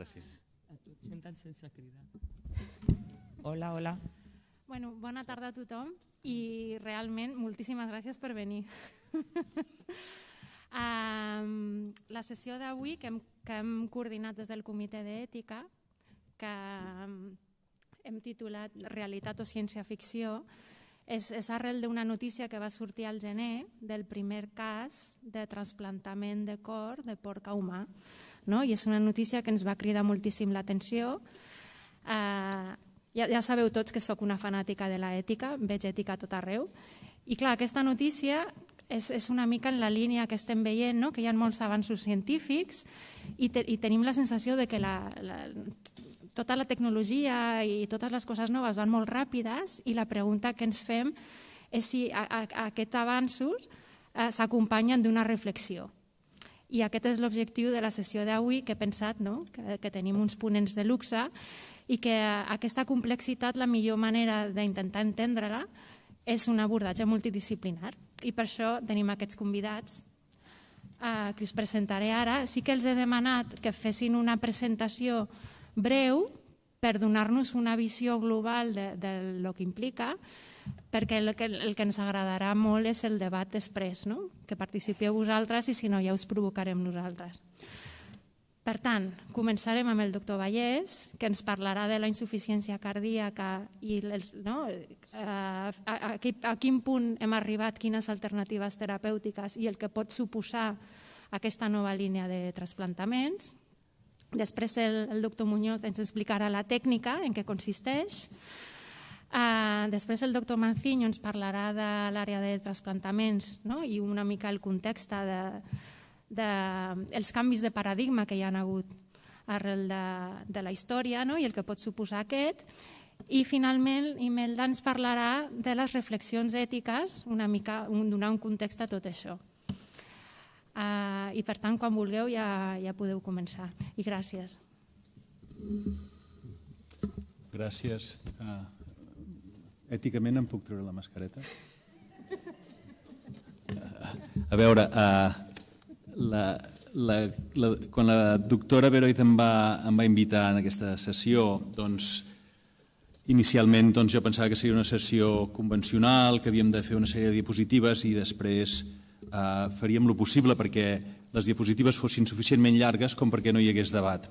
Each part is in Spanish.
Ara sí. Senten sense cridar. Hola, hola. Bueno, bona tarda a tothom i realment moltíssimes gràcies per venir. um, la sessió d'avui que, hem, que hem coordinat des del Comitè d'Ètica, que um, hem titulat Realitat o ciència-ficció, és, és arrel d'una notícia que va sortir al gener del primer cas de trasplantament de cor de porc a humà. No? I és una notícia que ens va cridar moltíssim l'atenció. Uh, ja, ja sabeu tots que sóc una fanàtica de l'ètica, veig ètica a tot arreu. I clar, aquesta notícia és, és una mica en la línia que estem veient, no? que hi ha molts avanços científics i, te, i tenim la sensació de que la, la, tota la tecnologia i totes les coses noves van molt ràpides i la pregunta que ens fem és si a, a, a aquests avanços eh, s'acompanyen d'una reflexió. I aquest és l'objectiu de la sessió d'avui, que he pensat no? que, que tenim uns ponents de luxe i que aquesta complexitat, la millor manera d'intentar entendre-la és un abordatge multidisciplinar. I per això tenim aquests convidats eh, que us presentaré ara. Sí que els he demanat que fessin una presentació breu per donar-nos una visió global de, de lo que implica, perquè el que, el que ens agradarà molt és el debat després, no? que participeu vosaltres i si no ja us provocarem nosaltres. Per tant, començarem amb el doctor Vallès, que ens parlarà de la insuficiència cardíaca i els, no, a, a, a, a quin punt hem arribat, quines alternatives terapèutiques i el que pot suposar aquesta nova línia de trasplantaments. Després el, el doctor Muñoz ens explicarà la tècnica en què consisteix. Uh, després el doctor Manciño ens parlarà de l'àrea de trasplantaments no? i una mica el context de, de, els canvis de paradigma que hi han hagut arrel de, de la història no? i el que pot suposar aquest. I finalment Imelda ens parlarà de les reflexions ètiques, una mica, donar un context a tot això. Uh, I per tant, quan vulgueu ja, ja podeu començar. I gràcies. Gràcies. Uh, èticament em puc treure la mascareta? Uh, a veure, uh, la, la, la, quan la doctora Beroit em va, em va invitar en aquesta sessió, doncs, inicialment doncs, jo pensava que seria una sessió convencional, que havíem de fer una sèrie de diapositives i després eh, faríem lo possible perquè les diapositives fossin suficientment llargues com perquè no hi hagués debat.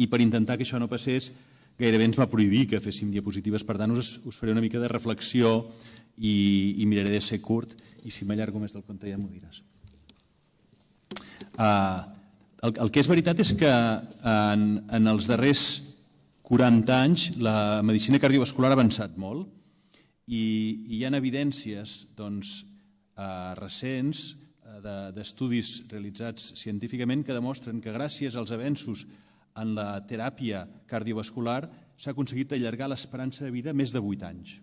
I per intentar que això no passés, gairebé ens va prohibir que féssim diapositives, per tant us, us faré una mica de reflexió i, i miraré de ser curt i si m'allargo més del compte ja m'ho diràs. Uh, el, el que és veritat és que en, en els darrers 40 anys la medicina cardiovascular ha avançat molt i, i hi ha evidències doncs, eh, recents eh, d'estudis realitzats científicament que demostren que gràcies als avenços en la teràpia cardiovascular s'ha aconseguit allargar l'esperança de vida més de 8 anys.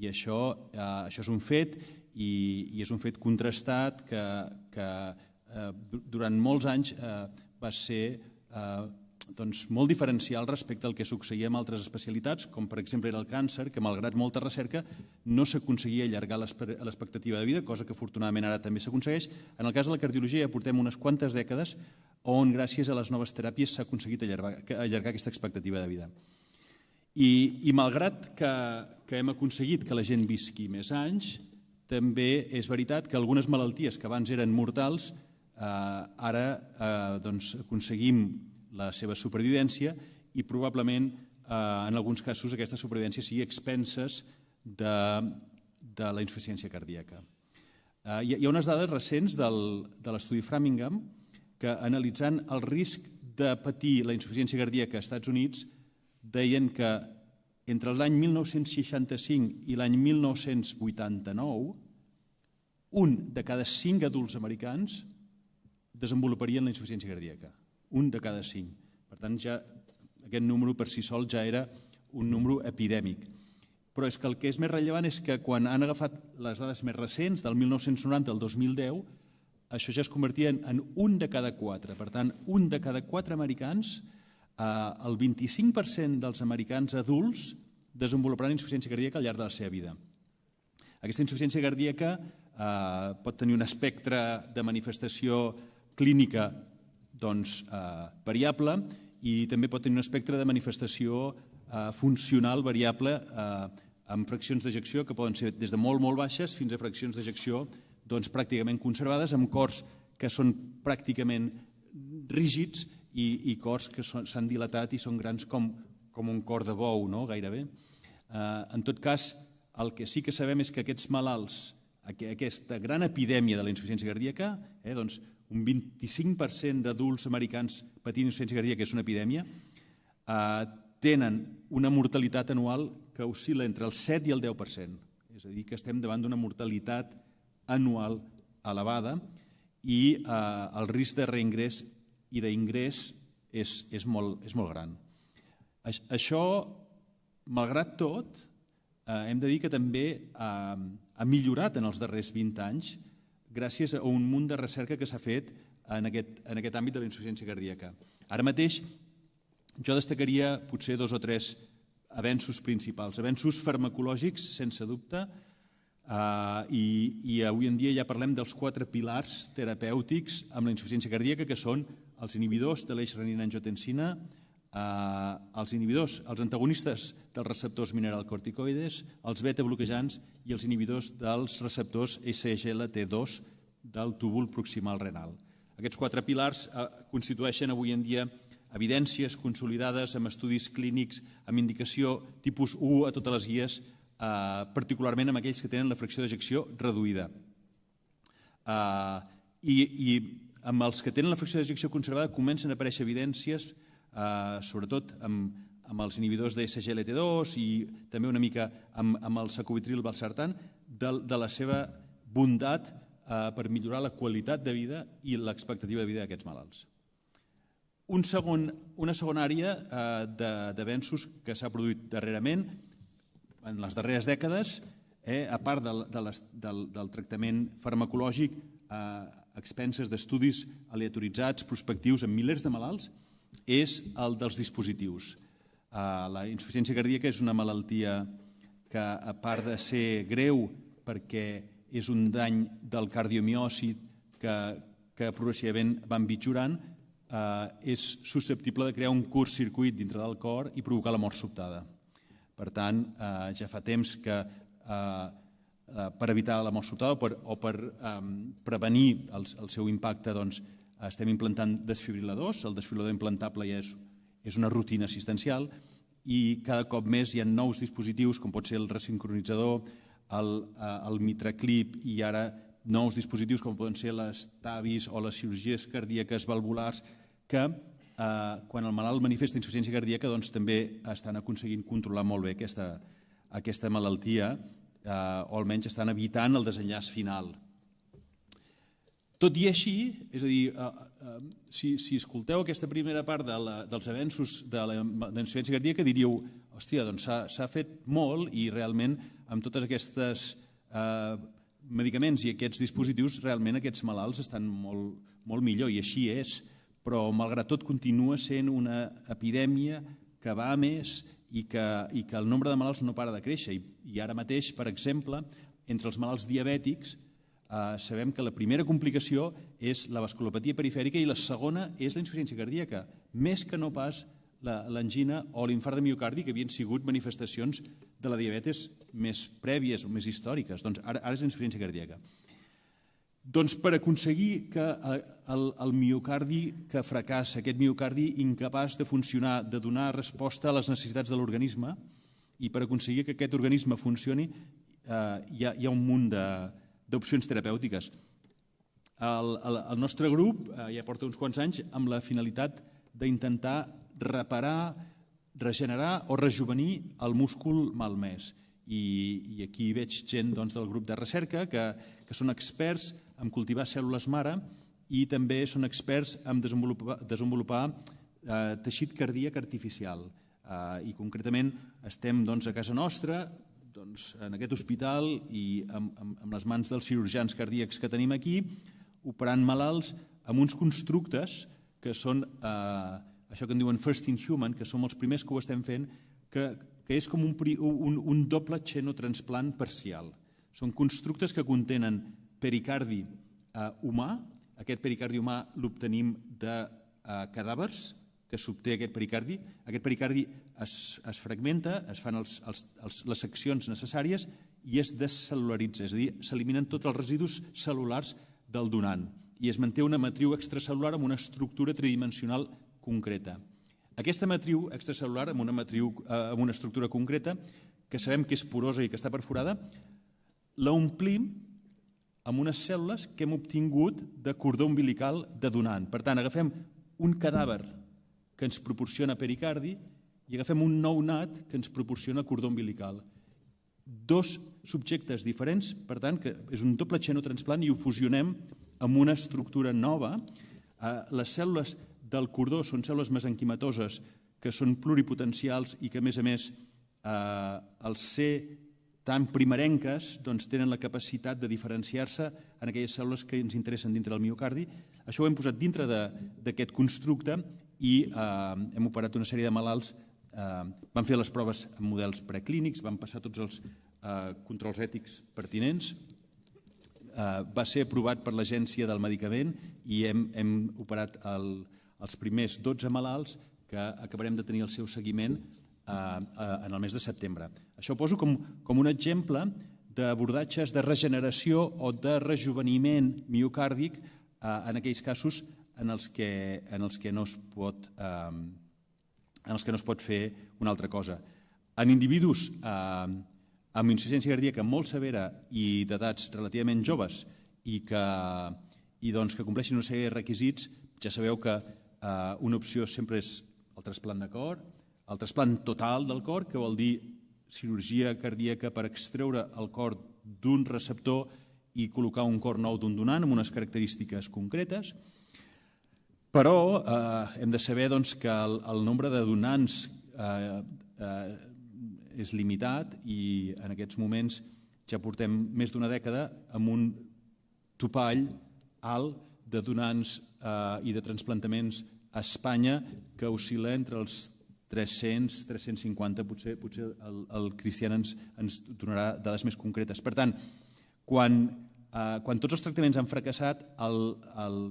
I això, eh, això és un fet i, i és un fet contrastat que, que eh, durant molts anys eh, va ser eh, doncs, molt diferencial respecte al que succeïa amb altres especialitats, com per exemple era el càncer, que malgrat molta recerca no s'aconseguia allargar l'expectativa de vida, cosa que afortunadament ara també s'aconsegueix. En el cas de la cardiologia ja portem unes quantes dècades on gràcies a les noves teràpies s'ha aconseguit allargar, allargar aquesta expectativa de vida. I, i malgrat que, que hem aconseguit que la gent visqui més anys, també és veritat que algunes malalties que abans eren mortals eh, ara eh, doncs, aconseguim la seva supervivència i probablement eh, en alguns casos aquesta supervivència sigui expenses de, de la insuficiència cardíaca. Eh, hi, ha unes dades recents del, de l'estudi Framingham que analitzant el risc de patir la insuficiència cardíaca als Estats Units deien que entre l'any 1965 i l'any 1989 un de cada cinc adults americans desenvoluparien la insuficiència cardíaca un de cada cinc. Per tant, ja aquest número per si sol ja era un número epidèmic. Però és que el que és més rellevant és que quan han agafat les dades més recents, del 1990 al 2010, això ja es convertia en un de cada quatre. Per tant, un de cada quatre americans, eh, el 25% dels americans adults desenvoluparan insuficiència cardíaca al llarg de la seva vida. Aquesta insuficiència cardíaca eh, pot tenir un espectre de manifestació clínica doncs, eh, variable i també pot tenir un espectre de manifestació eh, funcional variable eh, amb fraccions d'ejecció que poden ser des de molt, molt baixes fins a fraccions d'ejecció doncs, pràcticament conservades, amb cors que són pràcticament rígids i, i cors que s'han dilatat i són grans com, com un cor de bou, no? gairebé. Eh, en tot cas, el que sí que sabem és que aquests malalts, aquesta gran epidèmia de la insuficiència cardíaca, eh, doncs un 25% d'adults americans patint insuficiència cardíaca, que és una epidèmia, eh, tenen una mortalitat anual que oscil·la entre el 7 i el 10%. És a dir, que estem davant d'una mortalitat anual elevada i eh, el risc de reingrés i d'ingrés és, és, molt, és molt gran. Això, malgrat tot, eh, hem de dir que també ha, ha millorat en els darrers 20 anys gràcies a un munt de recerca que s'ha fet en aquest, en aquest àmbit de la insuficiència cardíaca. Ara mateix jo destacaria potser dos o tres avenços principals. Avenços farmacològics, sense dubte, Uh, i, i avui en dia ja parlem dels quatre pilars terapèutics amb la insuficiència cardíaca, que són els inhibidors de l'eix renina-angiotensina, uh, els inhibidors, els antagonistes dels receptors mineralcorticoides, els beta-bloquejants i els inhibidors dels receptors SGLT2 del túbul proximal renal. Aquests quatre pilars uh, constitueixen avui en dia evidències consolidades amb estudis clínics amb indicació tipus 1 a totes les guies eh, particularment amb aquells que tenen la fracció d'ejecció reduïda. Eh, i, I amb els que tenen la fracció d'ejecció conservada comencen a aparèixer evidències, eh, sobretot amb, amb els inhibidors de SGLT2 i també una mica amb, amb el sacubitril valsartan, de, de la seva bondat eh, per millorar la qualitat de vida i l'expectativa de vida d'aquests malalts. Un segon, una segona àrea eh, d'avenços que s'ha produït darrerament en les darreres dècades, eh, a part del, de les, del, del tractament farmacològic eh, expenses d'estudis aleatoritzats, prospectius en milers de malalts, és el dels dispositius. Eh, la insuficiència cardíaca és una malaltia que, a part de ser greu perquè és un dany del cardiomiòcit que, que progressivament va empitjorant, eh, és susceptible de crear un curt circuit dintre del cor i provocar la mort sobtada. Per tant, eh, ja fa temps que eh, eh, per evitar la mort sobtada o per, o per eh, prevenir el, el seu impacte doncs, estem implantant desfibriladors. El desfibrilador implantable ja és, és una rutina assistencial i cada cop més hi ha nous dispositius com pot ser el resincronitzador, el, eh, el mitraclip i ara nous dispositius com poden ser les TAVIs o les cirurgies cardíaques valvulars que eh, quan el malalt manifesta insuficiència cardíaca doncs, també estan aconseguint controlar molt bé aquesta, aquesta malaltia eh, o almenys estan evitant el desenllaç final. Tot i així, és a dir, eh, eh, si, si escolteu aquesta primera part de la, dels avenços de la insuficiència cardíaca diríeu, hòstia, doncs s'ha fet molt i realment amb totes aquestes eh, medicaments i aquests dispositius realment aquests malalts estan molt, molt millor i així és però malgrat tot continua sent una epidèmia que va a més i que, i que el nombre de malalts no para de créixer. I, i ara mateix, per exemple, entre els malalts diabètics, eh, sabem que la primera complicació és la vasculopatia perifèrica i la segona és la insuficiència cardíaca, més que no pas l'angina o l'infart de miocardi, que havien sigut manifestacions de la diabetes més prèvies o més històriques. Doncs ara, ara és insuficiència cardíaca. Doncs per aconseguir que eh, el, el miocardi que fracassa, aquest miocardi incapaç de funcionar, de donar resposta a les necessitats de l'organisme, i per aconseguir que aquest organisme funcioni eh, hi, ha, hi ha un munt d'opcions terapèutiques. El, el, el nostre grup eh, ja porta uns quants anys amb la finalitat d'intentar reparar, regenerar o rejuvenir el múscul malmès. I, i aquí veig gent doncs, del grup de recerca que, que són experts en cultivar cèl·lules mare i també són experts en desenvolupar, desenvolupar eh, teixit cardíac artificial. Eh, I concretament estem doncs, a casa nostra, doncs, en aquest hospital i amb, amb, amb les mans dels cirurgians cardíacs que tenim aquí, operant malalts amb uns constructes que són eh, això que en diuen first in human, que som els primers que ho estem fent, que, que és com un, un, un doble xenotransplant parcial. Són constructes que contenen pericardi eh, humà. Aquest pericardi humà l'obtenim de eh, cadàvers que s'obté aquest pericardi. Aquest pericardi es, es fragmenta, es fan els, els, els, les seccions necessàries i es descel·lularitza, és a dir, s'eliminen tots els residus cel·lulars del donant i es manté una matriu extracel·lular amb una estructura tridimensional concreta. Aquesta matriu extracel·lular amb una, matriu, eh, amb una estructura concreta, que sabem que és porosa i que està perforada, la omplim amb unes cèl·lules que hem obtingut de cordó umbilical de donant. Per tant, agafem un cadàver que ens proporciona pericardi i agafem un nou nat que ens proporciona cordó umbilical. Dos subjectes diferents, per tant, que és un doble xenotransplant i ho fusionem amb una estructura nova. Eh, les cèl·lules del cordó són cèl·lules mesenquimatoses que són pluripotencials i que, a més a més, eh, al ser tan primerenques doncs, tenen la capacitat de diferenciar-se en aquelles cèl·lules que ens interessen dintre del miocardi. Això ho hem posat dintre d'aquest constructe i eh, hem operat una sèrie de malalts. Eh, vam fer les proves en models preclínics, vam passar tots els eh, controls ètics pertinents, eh, va ser aprovat per l'Agència del Medicament i hem, hem operat el, els primers 12 malalts que acabarem de tenir el seu seguiment eh, en el mes de setembre. Això ho poso com, com un exemple d'abordatges de regeneració o de rejuveniment miocàrdic eh, en aquells casos en els que, en els que no es pot eh, en els que no es pot fer una altra cosa. En individus eh, amb insuficiència cardíaca molt severa i d'edats relativament joves i que, i doncs que compleixin una sèrie de requisits, ja sabeu que eh, una opció sempre és el trasplant de cor, el trasplant total del cor, que vol dir cirurgia cardíaca per extreure el cor d'un receptor i col·locar un cor nou d'un donant amb unes característiques concretes, però eh, hem de saber doncs, que el, el nombre de donants eh, eh, és limitat i en aquests moments ja portem més d'una dècada amb un topall alt de donants eh, i de transplantaments a Espanya que oscil·la entre els 300, 350, potser, potser el, el Cristian ens, ens donarà dades més concretes. Per tant, quan, eh, quan tots els tractaments han fracassat, el, el, el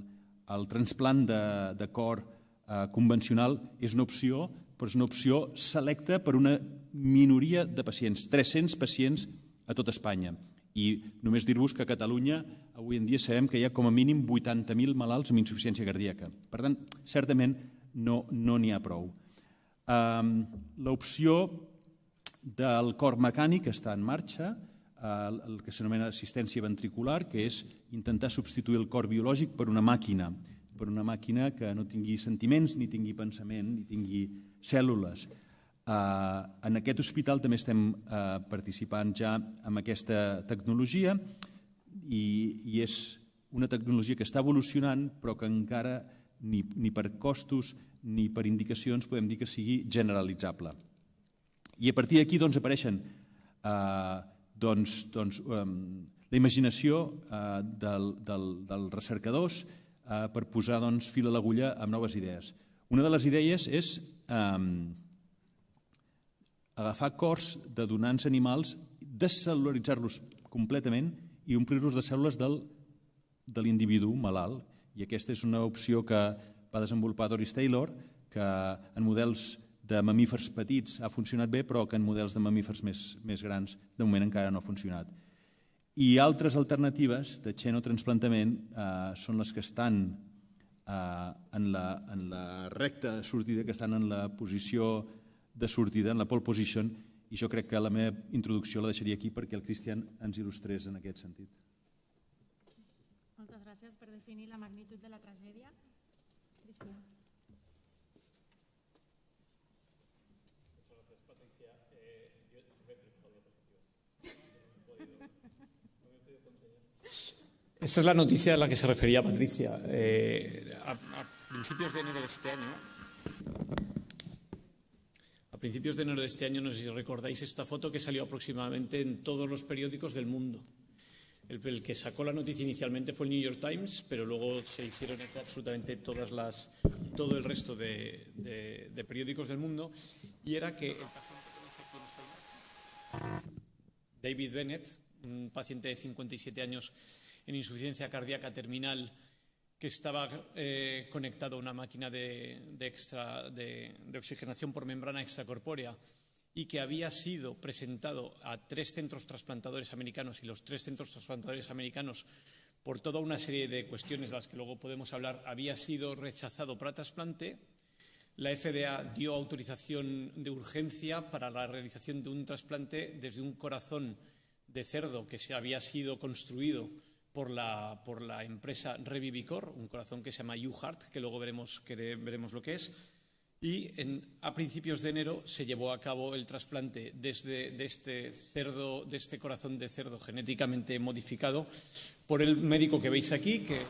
transplant de, de cor eh, convencional és una opció, però és una opció selecta per una minoria de pacients, 300 pacients a tot Espanya. I només dir-vos que a Catalunya avui en dia sabem que hi ha com a mínim 80.000 malalts amb insuficiència cardíaca. Per tant, certament no n'hi no ha prou. L'opció del cor mecànic està en marxa, el que s'anomena assistència ventricular, que és intentar substituir el cor biològic per una màquina, per una màquina que no tingui sentiments, ni tingui pensament, ni tingui cèl·lules. En aquest hospital també estem participant ja amb aquesta tecnologia i, i és una tecnologia que està evolucionant però que encara ni, ni per costos ni per indicacions podem dir que sigui generalitzable. I a partir d'aquí doncs, apareixen eh, doncs, doncs, eh, la imaginació eh, del, del, dels recercadors eh, per posar doncs, fil a l'agulla amb noves idees. Una de les idees és eh, agafar cors de donants animals, descel·lularitzar-los completament i omplir-los de cèl·lules del, de l'individu malalt. I aquesta és una opció que va desenvolupar Doris Taylor, que en models de mamífers petits ha funcionat bé, però que en models de mamífers més, més grans de moment encara no ha funcionat. I altres alternatives de xenotransplantament eh, són les que estan eh, en, la, en la recta de sortida, que estan en la posició de sortida, en la pole position, i jo crec que la meva introducció la deixaria aquí perquè el Cristian ens il·lustrés en aquest sentit. Moltes gràcies per definir la magnitud de la tragèdia. Cristian. Esta es la noticia a la que se refería Patricia. Eh, a, a, principios de enero de este año, a principios de enero de este año, no sé si recordáis esta foto que salió aproximadamente en todos los periódicos del mundo. El, el, que sacó la noticia inicialmente fue el New York Times, pero luego se hicieron absolutamente todas las, todo el resto de, de, de periódicos del mundo, y era que el paciente David Bennett, un paciente de 57 años en insuficiencia cardíaca terminal que estaba eh, conectado a una máquina de, extra, oxigenación por membrana extracorpórea y que había sido presentado a tres centros trasplantadores americanos y los tres centros trasplantadores americanos por toda una serie de cuestiones de las que luego podemos hablar, había sido rechazado para trasplante. La FDA dio autorización de urgencia para la realización de un trasplante desde un corazón de cerdo que se había sido construido por la, por la empresa Revivicor, un corazón que se llama UHeart, que luego veremos, que veremos lo que es. Y a principios de enero se llevó a cabo el trasplante desde, de, este cerdo, de este corazón de cerdo genéticamente modificado por el médico que veis aquí, que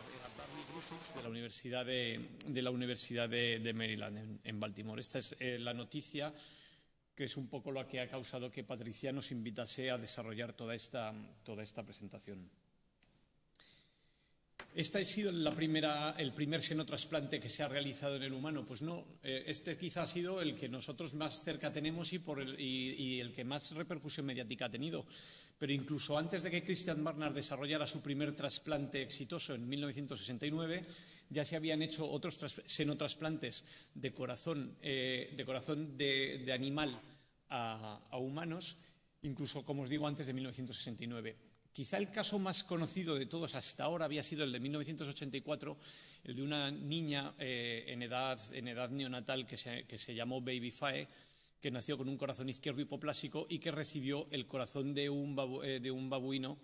de la Universidad de, de la Universidad de, Maryland, en, Baltimore. Esta es eh, la noticia que es un poco lo que ha causado que Patricia nos invitase a desarrollar toda esta, toda esta presentación. ¿Este ha sido el primer senotrasplante que se ha realizado en el humano? Pues no, eh, este quizá ha sido el que nosotros más cerca tenemos y, el, que más repercusión mediática ha tenido. Pero incluso antes de que Christian Barnard desarrollara su primer trasplante exitoso en 1969, ya se habían hecho otros senotrasplantes de corazón eh, de, corazón de, animal a, a humanos, incluso, como os digo, antes de 1969. Quizá el caso más conocido de todos hasta ahora había sido el de 1984, el de una niña eh, en, edad, neonatal que se, llamó Baby Fae, que nació con un corazón izquierdo hipoplásico y que recibió el corazón de un, eh, de un babuino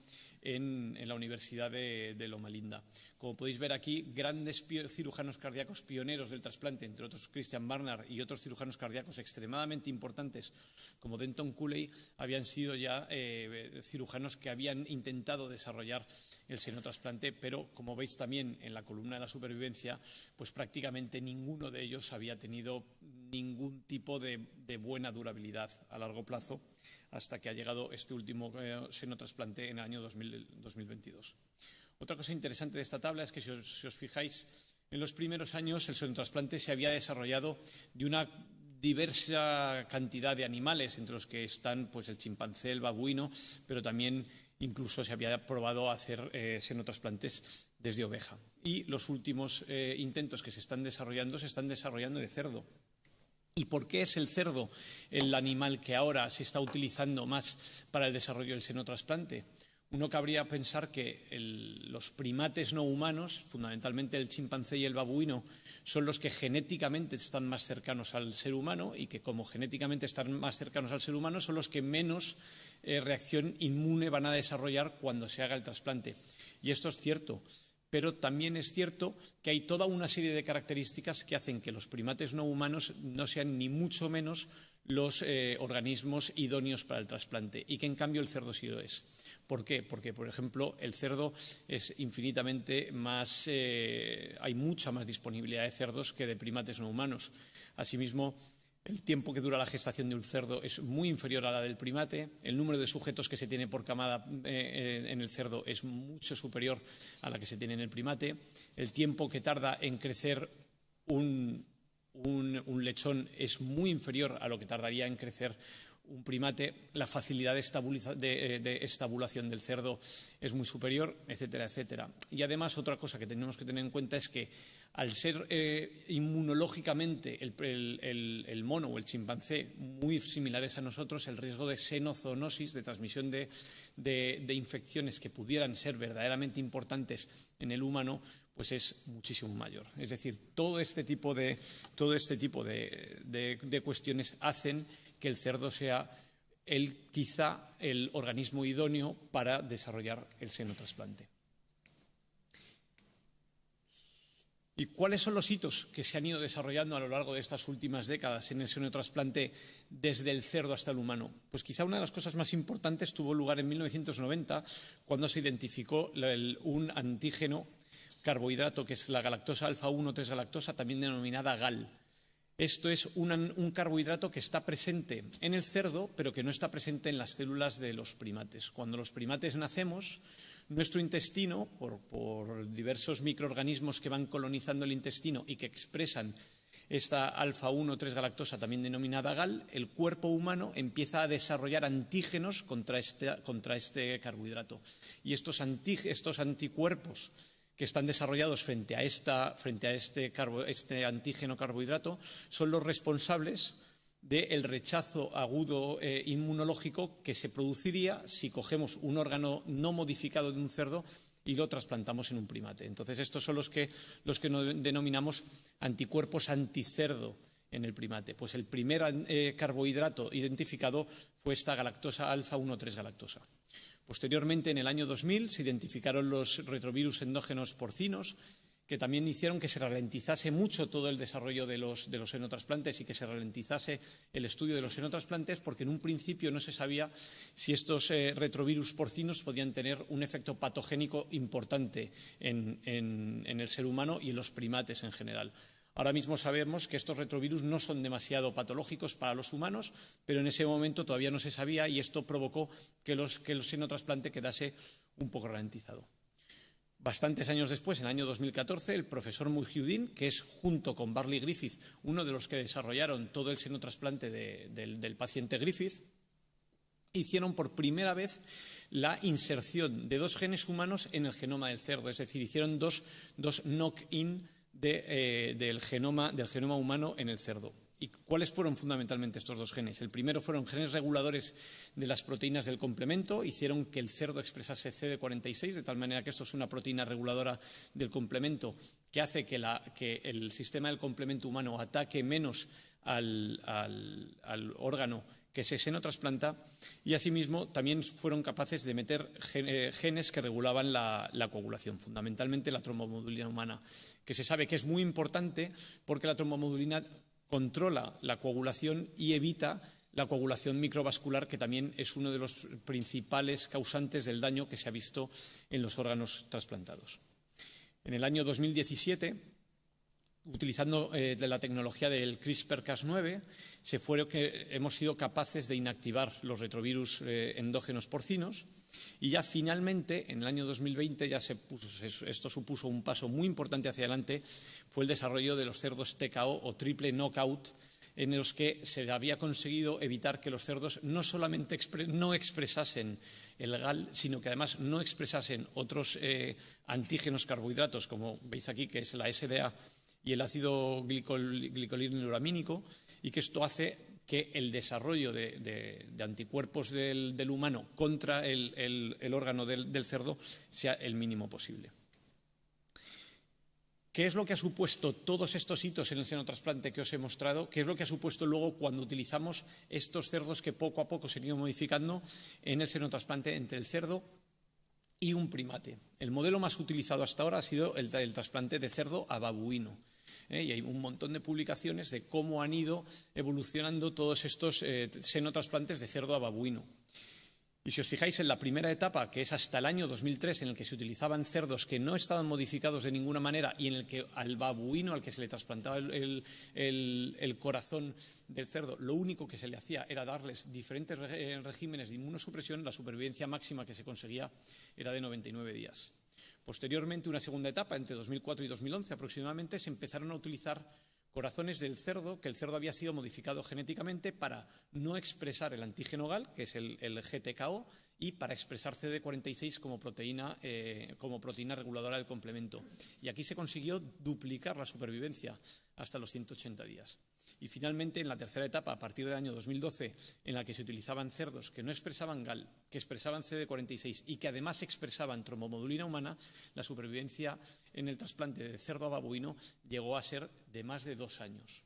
en, la Universidad de, Linda. Como podéis ver aquí, grandes cirujanos cardíacos pioneros del trasplante, entre otros Christian Barnard y otros cirujanos cardíacos extremadamente importantes, como Denton Cooley, habían sido ya eh, cirujanos que habían intentado desarrollar el senotrasplante, pero como veis también en la columna de la supervivencia, pues prácticamente ninguno de ellos había tenido ningún tipo de buena durabilidad a largo plazo hasta que ha llegado este último eh, senotrasplante en el año 2022. Otra cosa interesante de esta tabla es que si os, fijáis, en los primeros años el senotrasplante se había desarrollado de una diversa cantidad de animales, entre los que están pues, el chimpancé, el babuino, pero también incluso se había probado hacer eh, senotrasplantes desde oveja. Y los últimos eh, intentos que se están desarrollando se están desarrollando de cerdo. ¿Y por qué es el cerdo el animal que ahora se está utilizando más para el desarrollo del senotrasplante? Uno cabría pensar que los primates no humanos, fundamentalmente el chimpancé y el babuino, son los que genéticamente están más cercanos al ser humano y que como genéticamente están más cercanos al ser humano son los que menos eh, reacción inmune van a desarrollar cuando se haga el trasplante. Y esto es cierto pero también es cierto que hay toda una serie de características que hacen que los primates no humanos no sean ni mucho menos los eh, organismos idóneos para el trasplante y que en cambio el cerdo sí lo es. ¿Por qué? Porque, por ejemplo, el cerdo es infinitamente más, eh, hay mucha más disponibilidad de cerdos que de primates no humanos. Asimismo, el tiempo que dura la gestación de un cerdo es muy inferior a la del primate. El número de sujetos que se tiene por camada eh, eh, en el cerdo es mucho superior a la que se tiene en el primate. El tiempo que tarda en crecer un, lechón es muy inferior a lo que tardaría en crecer un primate. La facilidad de, eh, de, estabulación del cerdo es muy superior, etcétera, etcétera. Y además, otra cosa que tenemos que tener en cuenta es que al ser eh, inmunológicamente el, mono o el chimpancé muy similares a nosotros, el riesgo de xenozoonosis, de transmisión de, infecciones que pudieran ser verdaderamente importantes en el humano, pues es muchísimo mayor. Es decir, todo este tipo de, todo este tipo de cuestiones hacen que el cerdo sea quizá el organismo idóneo para desarrollar el senotrasplante. ¿Y cuáles son los hitos que se han ido desarrollando a lo largo de estas últimas décadas en el senotrasplante desde el cerdo hasta el humano? Pues quizá una de las cosas más importantes tuvo lugar en 1990 cuando se identificó un antígeno carbohidrato que es la galactosa alfa-1 3-galactosa, también denominada GAL. Esto es un carbohidrato que está presente en el cerdo, pero que no está presente en las células de los primates. Cuando los primates nacemos, nuestro intestino, por, diversos microorganismos que van colonizando el intestino y que expresan esta alfa-1 3-galactosa, también denominada GAL, el cuerpo humano empieza a desarrollar antígenos contra este, contra este carbohidrato. Y estos, estos anticuerpos que están desarrollados frente a, esta, frente a este, este antígeno carbohidrato son los responsables del rechazo agudo eh, inmunológico que se produciría si cogemos un órgano no modificado de un cerdo y lo trasplantamos en un primate. Entonces, estos son los que, los que denominamos anticuerpos anticerdo en el primate. Pues el primer eh, carbohidrato identificado fue esta galactosa alfa 1,3 galactosa. Posteriormente, en el año 2000, se identificaron los retrovirus endógenos porcinos, que también hicieron que se ralentizase mucho todo el desarrollo de los, de y que se ralentizase el estudio de los xenotrasplantes, porque en un principio no se sabía si estos eh, retrovirus porcinos podían tener un efecto patogénico importante en el ser humano y en los primates en general. Ahora mismo sabemos que estos retrovirus no son demasiado patológicos para los humanos, pero en ese momento todavía no se sabía y esto provocó que, los, que el senotrasplante quedase un poco ralentizado. Bastantes años después, en el año 2014, el profesor Mujahideen, que es junto con Barley Griffith uno de los que desarrollaron todo el senotrasplante del, paciente Griffith, hicieron por primera vez la inserción de dos genes humanos en el genoma del cerdo, es decir, hicieron dos, dos knock-in eh, del, genoma, del genoma humano en el cerdo. ¿Y cuáles fueron fundamentalmente estos dos genes? El primero fueron genes reguladores de las proteínas del complemento, hicieron que el cerdo expresase CD46, de tal manera que esto es una proteína reguladora del complemento que hace que, el sistema del complemento humano ataque menos al, órgano que se senotrasplanta y asimismo también fueron capaces de meter eh, genes que regulaban la, la coagulación, fundamentalmente la trombomodulina humana que se sabe que es muy importante porque la trombomodulina controla la coagulación y evita la coagulación microvascular, que también es uno de los principales causantes del daño que se ha visto en los órganos trasplantados. En el año 2017, utilizando eh, la tecnología del CRISPR-Cas9, se que hemos sido capaces de inactivar los retrovirus eh, endógenos porcinos y ya finalmente, en el año 2020, ya se esto supuso un paso muy importante hacia adelante, fue el desarrollo de los cerdos TKO o triple knockout, en los que se había conseguido evitar que los cerdos no solamente no expresasen el GAL, sino que además no expresasen otros eh, antígenos carbohidratos, como veis aquí, que es la SDA y el ácido glicolínico y que esto hace que el desarrollo de, anticuerpos del, humano contra el, órgano del, cerdo sea el mínimo posible. ¿Qué es lo que ha supuesto todos estos hitos en el senotrasplante que os he mostrado? ¿Qué es lo que ha supuesto luego cuando utilizamos estos cerdos que poco a poco se han ido modificando en el senotrasplante entre el cerdo y un primate? El modelo más utilizado hasta ahora ha sido el, el trasplante de cerdo a babuino. ¿Eh? y hay un montón de publicaciones de cómo han ido evolucionando todos estos eh, senotrasplantes de cerdo a babuino. Y si os fijáis en la primera etapa, que es hasta el año 2003, en el que se utilizaban cerdos que no estaban modificados de ninguna manera y en el que al babuino, al que se le trasplantaba el, el corazón del cerdo, lo único que se le hacía era darles diferentes eh, regímenes de inmunosupresión, la supervivencia máxima que se conseguía era de 99 días. Posteriormente, una segunda etapa, entre 2004 y 2011 aproximadamente, se empezaron a utilizar corazones del cerdo, que el cerdo había sido modificado genéticamente para no expresar el antígeno GAL, que es el, GTKO, y para expresar CD46 como proteína, eh, como proteína reguladora del complemento. Y aquí se consiguió duplicar la supervivencia hasta los 180 días. Y finalmente, en la tercera etapa, a partir del año 2012, en la que se utilizaban cerdos que no expresaban GAL, que expresaban CD46 y que además expresaban trombomodulina humana, la supervivencia en el trasplante de cerdo a babuino llegó a ser de más de dos años.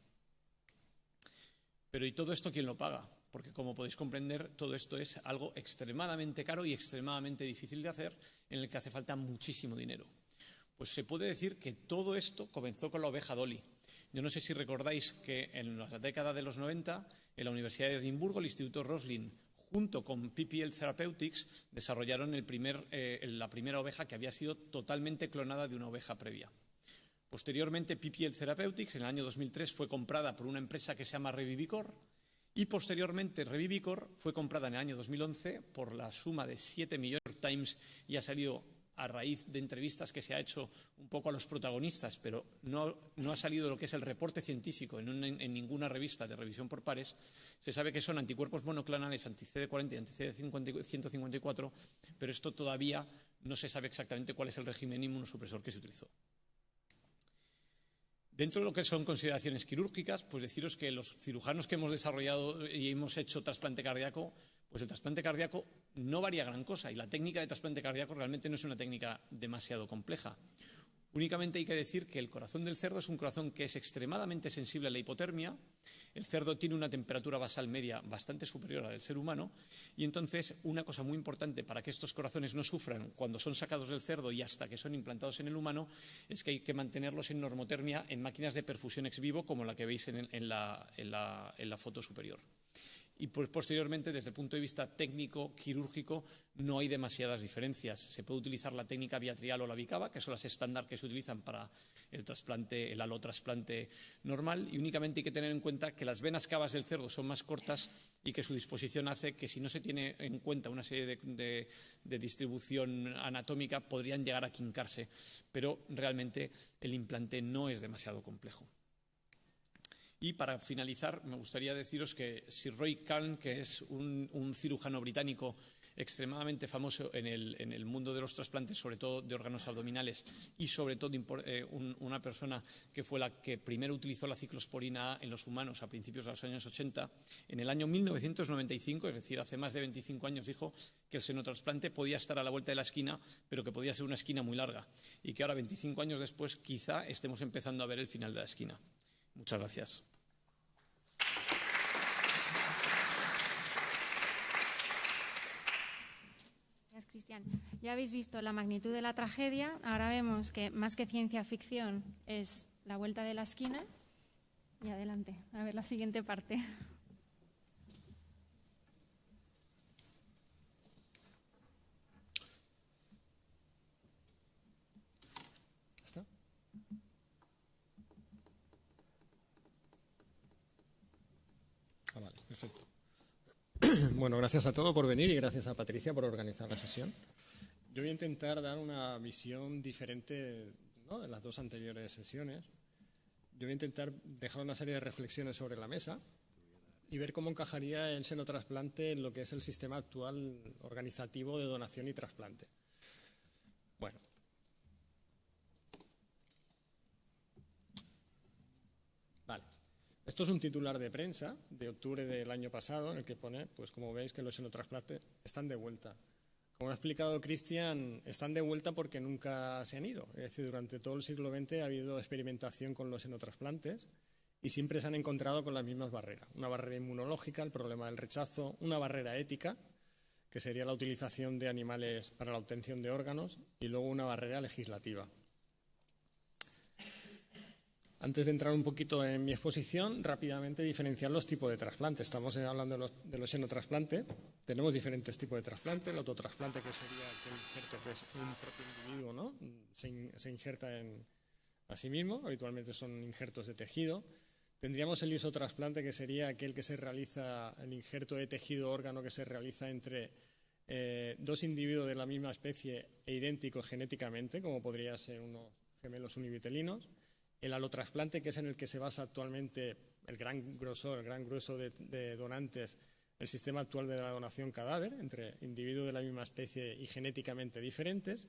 Pero ¿y todo esto quién lo paga? Porque como podéis comprender, todo esto es algo extremadamente caro y extremadamente difícil de hacer, en el que hace falta muchísimo dinero. Pues se puede decir que todo esto comenzó con la oveja Dolly. Yo no sé si recordáis que en la década de los 90, en la Universidad de Edimburgo, el Instituto Roslin, junto con PPL Therapeutics, desarrollaron eh, la primera oveja que había sido totalmente clonada de una oveja previa. Posteriormente, PPL Therapeutics, en el año 2003, fue comprada por una empresa que se llama Revivicor, y posteriormente Revivicor fue comprada en el año 2011 por la suma de 7 millones de Times y ha salido a raíz de entrevistas que se ha hecho un poco a los protagonistas, pero no, ha salido lo que es el reporte científico en, en, ninguna revista de revisión por pares, se sabe que son anticuerpos monoclonales anti-CD40 y anti-CD154, pero esto todavía no se sabe exactamente cuál es el régimen inmunosupresor que se utilizó. Dentro de lo que son consideraciones quirúrgicas, pues deciros que los cirujanos que hemos desarrollado y hemos hecho trasplante cardíaco, pues el trasplante cardíaco no varía gran cosa y la técnica de trasplante cardíaco realmente no es una técnica demasiado compleja. Únicamente hay que decir que el corazón del cerdo es un corazón que es extremadamente sensible a la hipotermia. El cerdo tiene una temperatura basal media bastante superior a la del ser humano y entonces una cosa muy importante para que estos corazones no sufran cuando son sacados del cerdo y hasta que son implantados en el humano es que hay que mantenerlos en normotermia en máquinas de perfusión ex vivo como la que veis en, la, la foto superior y posteriormente desde el punto de vista técnico, quirúrgico, no hay demasiadas diferencias. Se puede utilizar la técnica biatrial o la bicava, que son las estándar que se utilizan para el trasplante, el alotrasplante normal, y únicamente hay que tener en cuenta que las venas cavas del cerdo son más cortas y que su disposición hace que si no se tiene en cuenta una serie de, de distribución anatómica podrían llegar a quincarse, pero realmente el implante no es demasiado complejo. Y para finalizar, me gustaría deciros que Sir Roy Kahn, que es un, cirujano británico extremadamente famoso en el, mundo de los trasplantes, sobre todo de órganos abdominales, y sobre todo eh, una persona que fue la que primero utilizó la ciclosporina en los humanos a principios de los años 80, en el año 1995, es decir, hace más de 25 años, dijo que el senotrasplante podía estar a la vuelta de la esquina, pero que podía ser una esquina muy larga, y que ahora, 25 años después, quizá estemos empezando a ver el final de la esquina. Muchas gracias. Gracias, Cristian. Ya habéis visto la magnitud de la tragedia. Ahora vemos que más que ciencia ficción es la vuelta de la esquina. Y adelante, a ver la siguiente parte. Bueno, gracias a todos por venir y gracias a Patricia por organizar la sesión. Yo voy a intentar dar una visión diferente de las dos anteriores sesiones. Yo voy a intentar dejar una serie de reflexiones sobre la mesa y ver cómo encajaría el senotrasplante en lo que es el sistema actual organizativo de donación y trasplante. Bueno, Esto es un titular de prensa de octubre del año pasado en el que pone, pues como veis, que los xenotrasplantes están de vuelta. Como ha explicado Cristian, están de vuelta porque nunca se han ido. Es decir, durante todo el siglo XX ha habido experimentación con los xenotrasplantes y siempre se han encontrado con las mismas barreras. Una barrera inmunológica, el problema del rechazo, una barrera ética, que sería la utilización de animales para la obtención de órganos, y luego una barrera legislativa. Antes de entrar un poquito en mi exposición, rápidamente diferenciar los tipos de trasplante. Estamos hablando de los, de los xenotrasplantes. Tenemos diferentes tipos de trasplante. El autotrasplante, que sería aquel injerto que es un propio individuo, ¿no? se, injerta en, a sí mismo. Habitualmente son injertos de tejido. Tendríamos el isotrasplante, que sería aquel que se realiza, el injerto de tejido órgano que se realiza entre eh, dos individuos de la misma especie e idénticos genéticamente, como podría ser unos gemelos univitelinos el alotrasplante, que es en el que se basa actualmente el gran grosor, el gran grueso de, donantes, el sistema actual de la donación cadáver, entre individuos de la misma especie y genéticamente diferentes.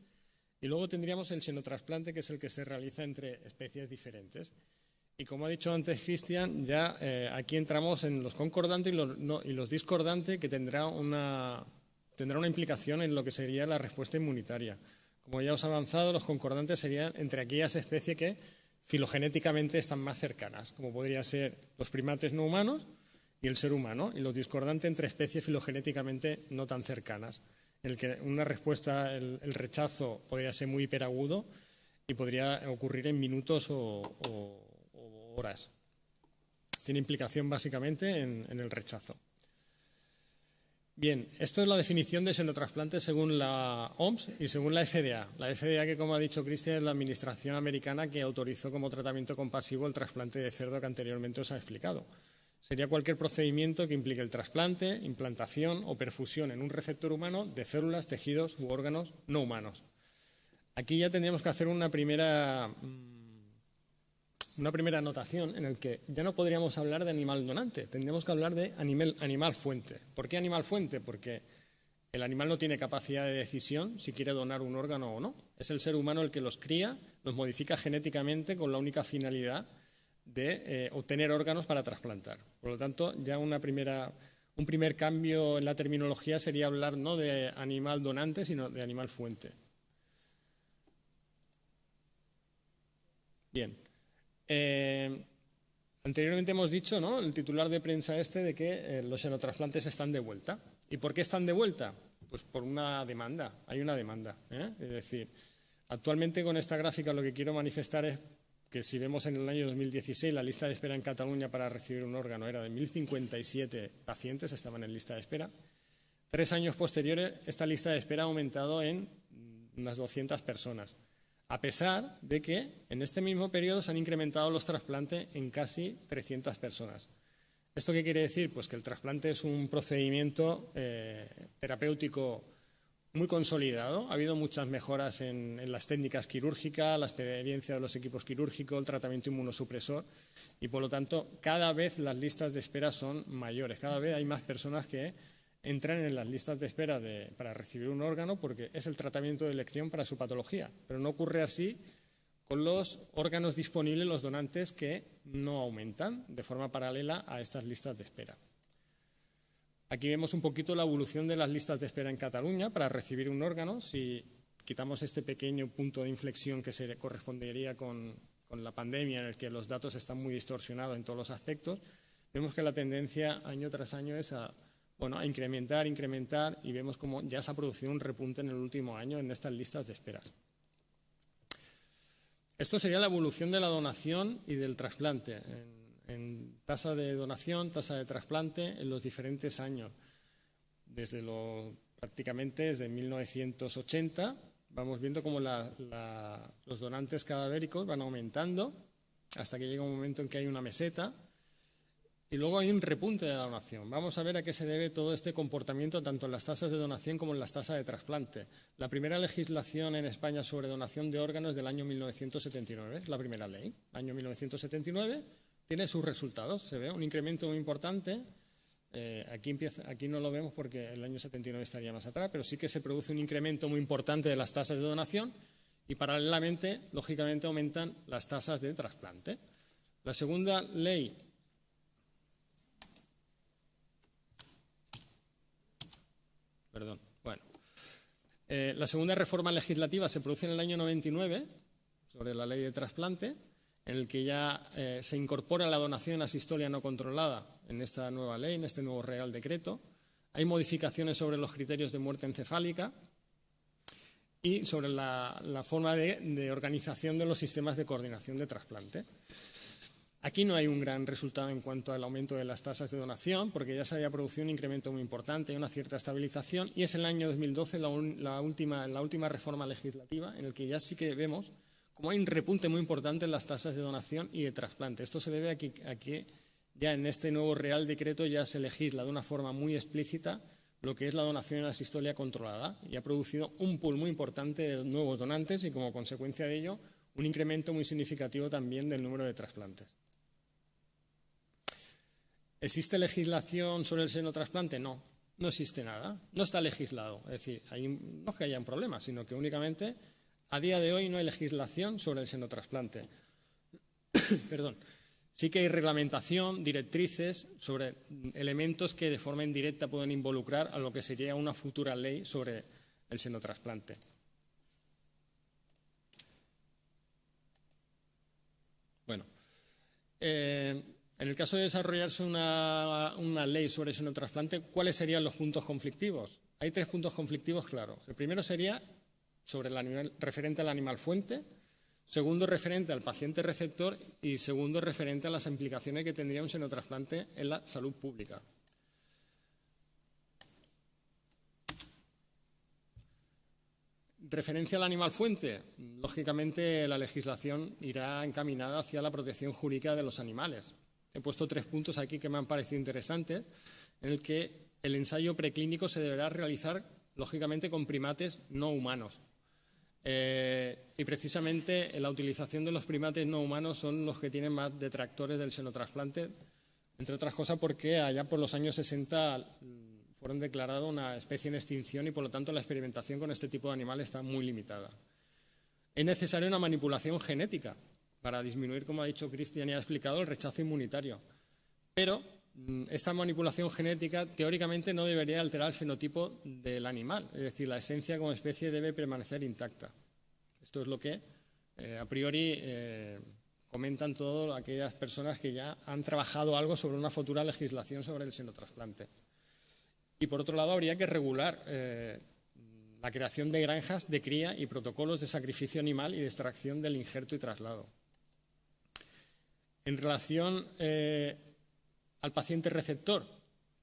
Y luego tendríamos el xenotrasplante, que es el que se realiza entre especies diferentes. Y como ha dicho antes Cristian, ya eh, aquí entramos en los concordantes y los, discordantes, que tendrá una, tendrá una implicación en lo que sería la respuesta inmunitaria. Como ya os he avanzado, los concordantes serían entre aquellas especies que filogenéticamente están más cercanas, como podrían ser los primates no humanos y el ser humano, y los discordantes entre especies filogenéticamente no tan cercanas, en el que una respuesta, el, rechazo podría ser muy hiperagudo y podría ocurrir en minutos o, horas. Tiene implicación básicamente en el rechazo. Bien, esto es la definición de xenotrasplante según la OMS y según la FDA. La FDA, que como ha dicho Cristian, es la administración americana que autorizó como tratamiento compasivo el trasplante de cerdo que anteriormente os ha explicado. Sería cualquier procedimiento que implique el trasplante, implantación o perfusión en un receptor humano de células, tejidos u órganos no humanos. Aquí ya tendríamos que hacer una primera mm, una primera anotación en el que ya no podríamos hablar de animal donante, tendríamos que hablar de animal, animal fuente. ¿Por qué animal fuente? Porque El animal no tiene capacidad de decisión si quiere donar un órgano o no. Es el ser humano el que los cría, los modifica genéticamente con la única finalidad de eh, obtener órganos para trasplantar. Por lo tanto, ya una primera, un primer cambio en la terminología sería hablar no de animal donante, sino de animal fuente. Bien. Eh, anteriormente hemos dicho, ¿no? El titular de prensa este de que eh, los xenotrasplantes están de vuelta. ¿Y por qué están de vuelta? Pues por una demanda. Hay una demanda. Es decir, actualmente con esta gráfica lo que quiero manifestar es que si vemos en el año 2016 la lista de espera en Cataluña para recibir un órgano era de 1.057 pacientes, estaban en lista de espera. Tres años posteriores, esta lista de espera ha aumentado en unas 200 personas, a pesar de que en este mismo periodo se han incrementado los trasplantes en casi 300 personas. ¿Esto qué quiere decir? Pues que el trasplante es un procedimiento eh, terapéutico muy consolidado. Ha habido muchas mejoras en, las técnicas quirúrgicas, la experiencia de los equipos quirúrgicos, el tratamiento inmunosupresor y, por lo tanto, cada vez las listas de espera son mayores. Cada vez hay más personas que entran en las listas de espera para recibir un órgano porque es el tratamiento de elección para su patología. Pero no ocurre así con los órganos disponibles, los donantes, que no aumentan de forma paralela a estas listas de espera. Aquí vemos un poquito la evolución de las listas de espera en Cataluña para recibir un órgano. Si quitamos este pequeño punto de inflexión que se correspondería con, la pandemia, en el que los datos están muy distorsionados en todos los aspectos, vemos que la tendencia año tras año es a, bueno, a incrementar, incrementar, y vemos como ya se ha producido un repunte en el último año en estas listas de espera. Esto sería la evolución de la donación y del trasplante en tasa de donación, tasa de trasplante en los diferentes años. Desde lo, prácticamente desde 1980 vamos viendo cómo los donantes cadavéricos van aumentando hasta que llega un momento en que hay una meseta y luego hay un repunte de donación. Vamos a ver a qué se debe todo este comportamiento tanto en las tasas de donación como en las tasas de trasplante. La primera legislación en España sobre donación de órganos del año 1979, es la primera ley, año 1979 tiene sus resultados. Se ve un incremento muy importante. Eh, aquí, aquí no lo vemos porque el año 79 estaría más atrás, pero sí que se produce un incremento muy importante de las tasas de donación y paralelamente, lógicamente, aumentan las tasas de trasplante. La segunda ley Perdón. Bueno. Eh, la segunda reforma legislativa se produce en el año 99 sobre la ley de trasplante en el que ya eh, se incorpora la donación asistolia no controlada en esta nueva ley, en este nuevo Real Decreto. Hay modificaciones sobre los criterios de muerte encefálica y sobre la, forma de, organización de los sistemas de coordinación de trasplante. Aquí no hay un gran resultado en cuanto al aumento de las tasas de donación, porque ya se había producido un incremento muy importante y una cierta estabilización, y es el año 2012 la, última, la última reforma legislativa en el que ya sí que vemos como hay un repunte muy importante en las tasas de donación y de trasplante. Esto se debe a que, ya en este nuevo Real Decreto ya se legisla de una forma muy explícita lo que es la donación en la sistolia controlada y ha producido un pool muy importante de nuevos donantes y como consecuencia de ello un incremento muy significativo también del número de trasplantes. ¿Existe legislación sobre el seno trasplante? No, no existe nada, no está legislado. Es decir, no es que haya un problema, sino que únicamente a día de hoy no hay legislación sobre el senotrasplante. Perdón. Sí que hay reglamentación, directrices sobre elementos que de forma indirecta pueden involucrar a lo que sería una futura ley sobre el senotrasplante. Bueno, eh, en el caso de desarrollarse una, ley sobre el senotrasplante, ¿cuáles serían los puntos conflictivos? Hay tres puntos conflictivos claros. El primero sería sobre el animal, referente al animal fuente, segundo referente al paciente receptor y segundo referente a las implicaciones que tendría un senotrasplante en la salud pública. Referencia al animal fuente. Lógicamente la legislación irá encaminada hacia la protección jurídica de los animales. He puesto tres puntos aquí que me han parecido interesantes, en el que el ensayo preclínico se deberá realizar, lógicamente, con primates no humanos. Eh, y precisamente la utilización de los primates no humanos son los que tienen más detractores del senotrasplante, entre otras cosas porque allá por los años 60 fueron declarados una especie en extinción y por lo tanto la experimentación con este tipo de animales está muy limitada. Es necesaria una manipulación genética para disminuir, como ha dicho Cristian y ha explicado, el rechazo inmunitario. Pero mm, esta manipulación genética teóricamente no debería alterar el fenotipo del animal, es decir, la esencia como especie debe permanecer intacta. Esto es lo que eh, a priori eh, comentan todas aquellas personas que ya han trabajado algo sobre una futura legislación sobre el senotrasplante. Y por otro lado, habría que regular eh, la creación de granjas de cría y protocolos de sacrificio animal y de extracción del injerto y traslado. En relación eh, al paciente receptor,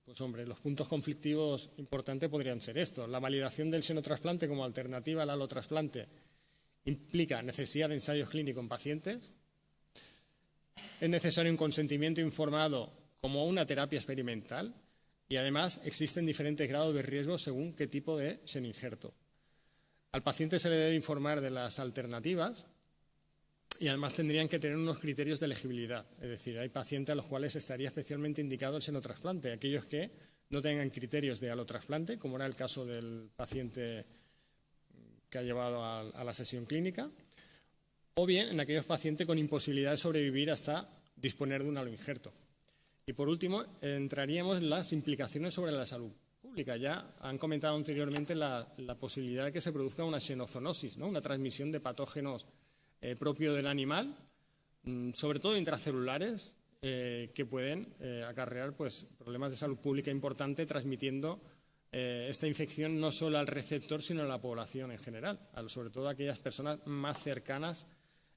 pues hombre, los puntos conflictivos importantes podrían ser estos. La validación del senotrasplante como alternativa al alotrasplante implica necesidad de ensayos clínicos en pacientes. Es necesario un consentimiento informado como una terapia experimental y además existen diferentes grados de riesgo según qué tipo de seninjerto. Al paciente se le debe informar de las alternativas y además tendrían que tener unos criterios de elegibilidad. Es decir, hay pacientes a los cuales estaría especialmente indicado el senotrasplante, aquellos que no tengan criterios de alotrasplante, como era el caso del paciente que ha llevado a, la sesión clínica, o bien en aquellos pacientes con imposibilidad de sobrevivir hasta disponer de un aloinjerto. Y por último, entraríamos en las implicaciones sobre la salud pública. Ya han comentado anteriormente la, posibilidad de que se produzca una xenozoonosis, ¿no? una transmisión de patógenos eh, propio del animal, mm, sobre todo intracelulares, eh, que pueden eh, acarrear pues, problemas de salud pública importantes transmitiendo esta infección no solo al receptor, sino a la población en general, sobre todo a aquellas personas más cercanas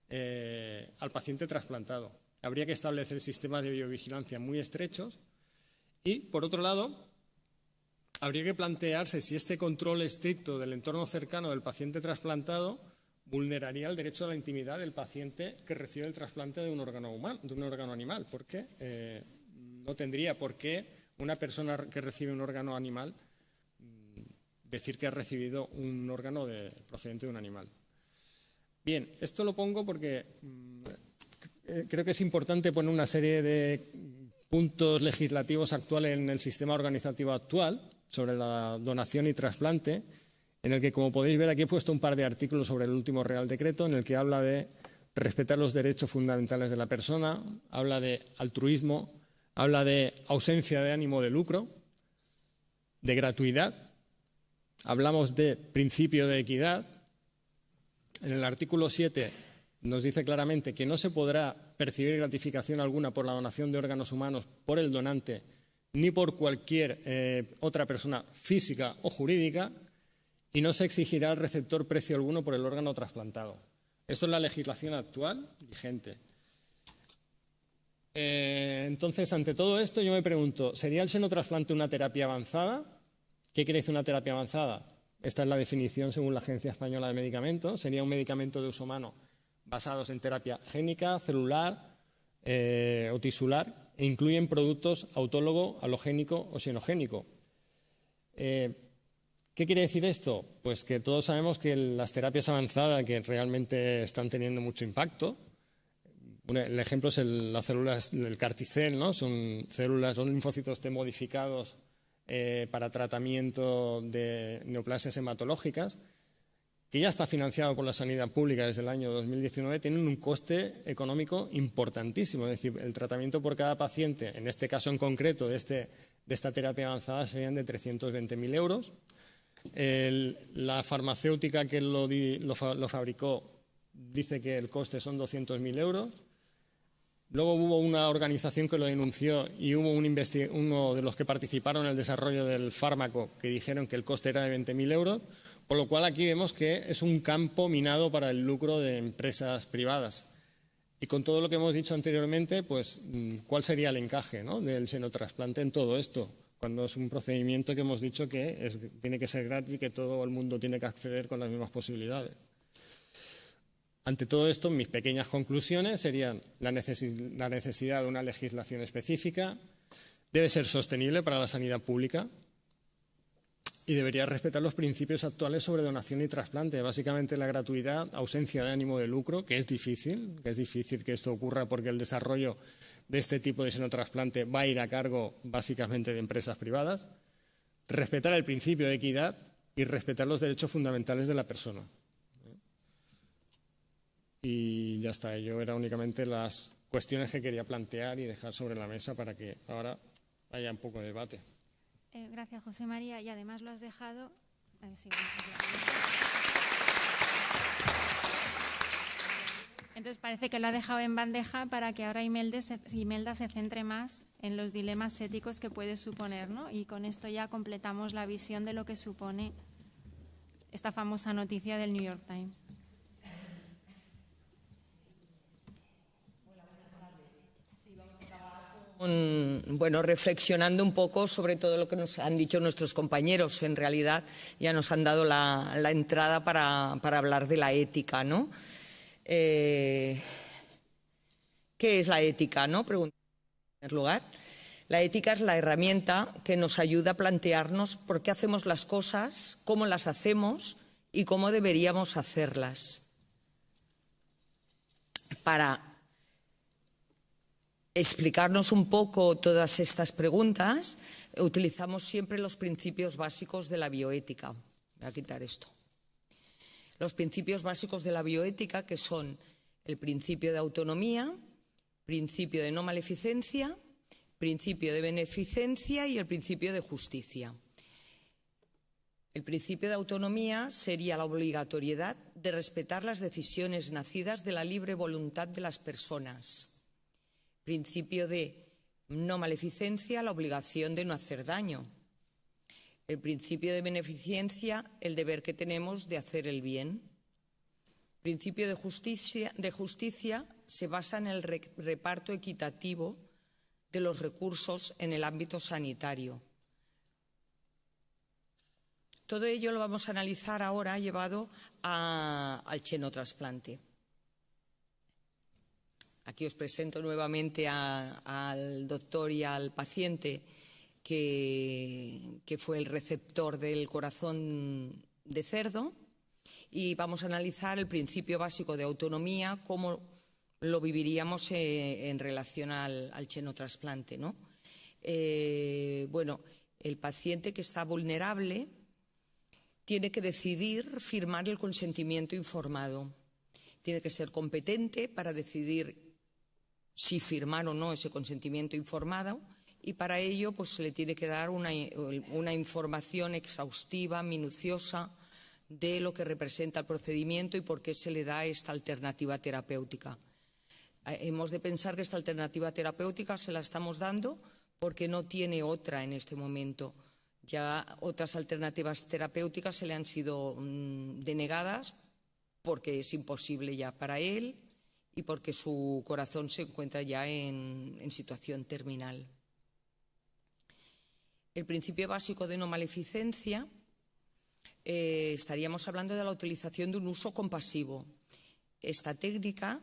al paciente trasplantado. Habría que establecer sistemas de biovigilancia muy estrechos y, por otro lado, habría que plantearse si este control estricto del entorno cercano del paciente trasplantado vulneraría el derecho a la intimidad del paciente que recibe el trasplante de un órgano, humano, de un órgano animal, porque eh, no tendría por qué una persona que recibe un órgano animal mm, decir que ha recibido un órgano procedente de un animal. Bien, esto lo pongo porque mm, eh, creo que es importante poner una serie de puntos legislativos actuales en el sistema organizativo actual sobre la donación y trasplante en el que, como podéis ver, aquí he puesto un par de artículos sobre el último Real Decreto, en el que habla de respetar los derechos fundamentales de la persona, habla de altruismo, habla de ausencia de ánimo de lucro, de gratuidad, hablamos de principio de equidad. En el artículo 7 nos dice claramente que no se podrá percibir gratificación alguna por la donación de órganos humanos por el donante ni por cualquier eh, otra persona física o jurídica y no se exigirá al receptor precio alguno por el órgano trasplantado. Esto es la legislación actual vigente. Eh, entonces, ante todo esto, yo me pregunto, ¿sería el senotrasplante una terapia avanzada? ¿Qué quiere decir una terapia avanzada? Esta es la definición según la Agencia Española de Medicamentos. Sería un medicamento de uso humano basados en terapia génica, celular eh, o tisular e incluyen productos autólogo, halogénico o xenogénico. Eh, ¿Qué quiere decir esto? Pues que todos sabemos que las terapias avanzadas que realmente están teniendo mucho impacto, el ejemplo es las células del carticel, ¿no? son células, son linfocitos T modificados eh, para tratamiento de neoplasias hematológicas, que ya está financiado por la sanidad pública desde el año 2019, tienen un coste económico importantísimo. Es decir, el tratamiento por cada paciente, en este caso en concreto de, este, de esta terapia avanzada, serían de 320.000 euros la farmacéutica que lo, fabricó dice que el coste son 200.000 euros. Luego hubo una organización que lo denunció y hubo un uno de los que participaron en el desarrollo del fármaco que dijeron que el coste era de 20.000 euros, por lo cual aquí vemos que es un campo minado para el lucro de empresas privadas. Y con todo lo que hemos dicho anteriormente, pues, ¿cuál sería el encaje del senotrasplante en todo esto? Cuando es un procedimiento que hemos dicho que tiene que ser gratis y que todo el mundo tiene que acceder con las mismas posibilidades. Ante todo esto, mis pequeñas conclusiones serían la, necesidad de una legislación específica, debe ser sostenible para la sanidad pública y debería respetar los principios actuales sobre donación y trasplante, básicamente la gratuidad, ausencia de ánimo de lucro, que es difícil, que es difícil que esto ocurra porque el desarrollo de este tipo de senotrasplante va a ir a cargo básicamente de empresas privadas. respetar el principio de equidad y respetar los derechos fundamentales de la persona. Y ya está, ello era únicamente las cuestiones que quería plantear y dejar sobre la mesa para que ahora haya un poco de debate. Eh, gracias, José María. Y además lo has dejado... Eh, Entonces parece que lo ha dejado en bandeja para que ahora Imelda se, centre más en los dilemas éticos que puede suponer, ¿no? Y con esto ya completamos la visión de lo que supone esta famosa noticia del New York Times. bueno, reflexionando un poco sobre todo lo que nos han dicho nuestros compañeros. En realidad ya nos han dado la, entrada para, hablar de la ética, ¿no? Eh, ¿Qué es la ética? ¿no? En primer lugar. La ética es la herramienta que nos ayuda a plantearnos por qué hacemos las cosas, cómo las hacemos y cómo deberíamos hacerlas. Para explicarnos un poco todas estas preguntas, utilizamos siempre los principios básicos de la bioética. Voy a quitar esto los principios básicos de la bioética, que son el principio de autonomía, principio de no maleficencia, principio de beneficencia y el principio de justicia. El principio de autonomía sería la obligatoriedad de respetar las decisiones nacidas de la libre voluntad de las personas. Principio de no maleficencia, la obligación de no hacer daño el principio de beneficencia, el deber que tenemos de hacer el bien. El principio de justicia, de justicia se basa en el reparto equitativo de los recursos en el ámbito sanitario. Todo ello lo vamos a analizar ahora llevado al xenotrasplante. Aquí os presento nuevamente al doctor y al paciente que, fue el receptor del corazón de cerdo y vamos a analizar el principio básico de autonomía, cómo lo viviríamos eh, en relación al, al xenotrasplante. ¿no? Eh, bueno, el paciente que está vulnerable tiene que decidir firmar el consentimiento informado. Tiene que ser competente para decidir si firmar o no ese consentimiento informado y para ello pues, se le tiene que dar una, información exhaustiva, minuciosa, de lo que representa el procedimiento y por qué se le da esta alternativa terapéutica. Eh, hemos de pensar que esta alternativa terapéutica se la estamos dando porque no tiene otra en este momento. Ya otras alternativas terapéuticas se le han sido mm, denegadas porque es imposible ya para él y porque su corazón se encuentra ya en situación terminal. El principio básico de no maleficencia, eh, estaríamos hablando de la utilización de un uso compasivo. Esta técnica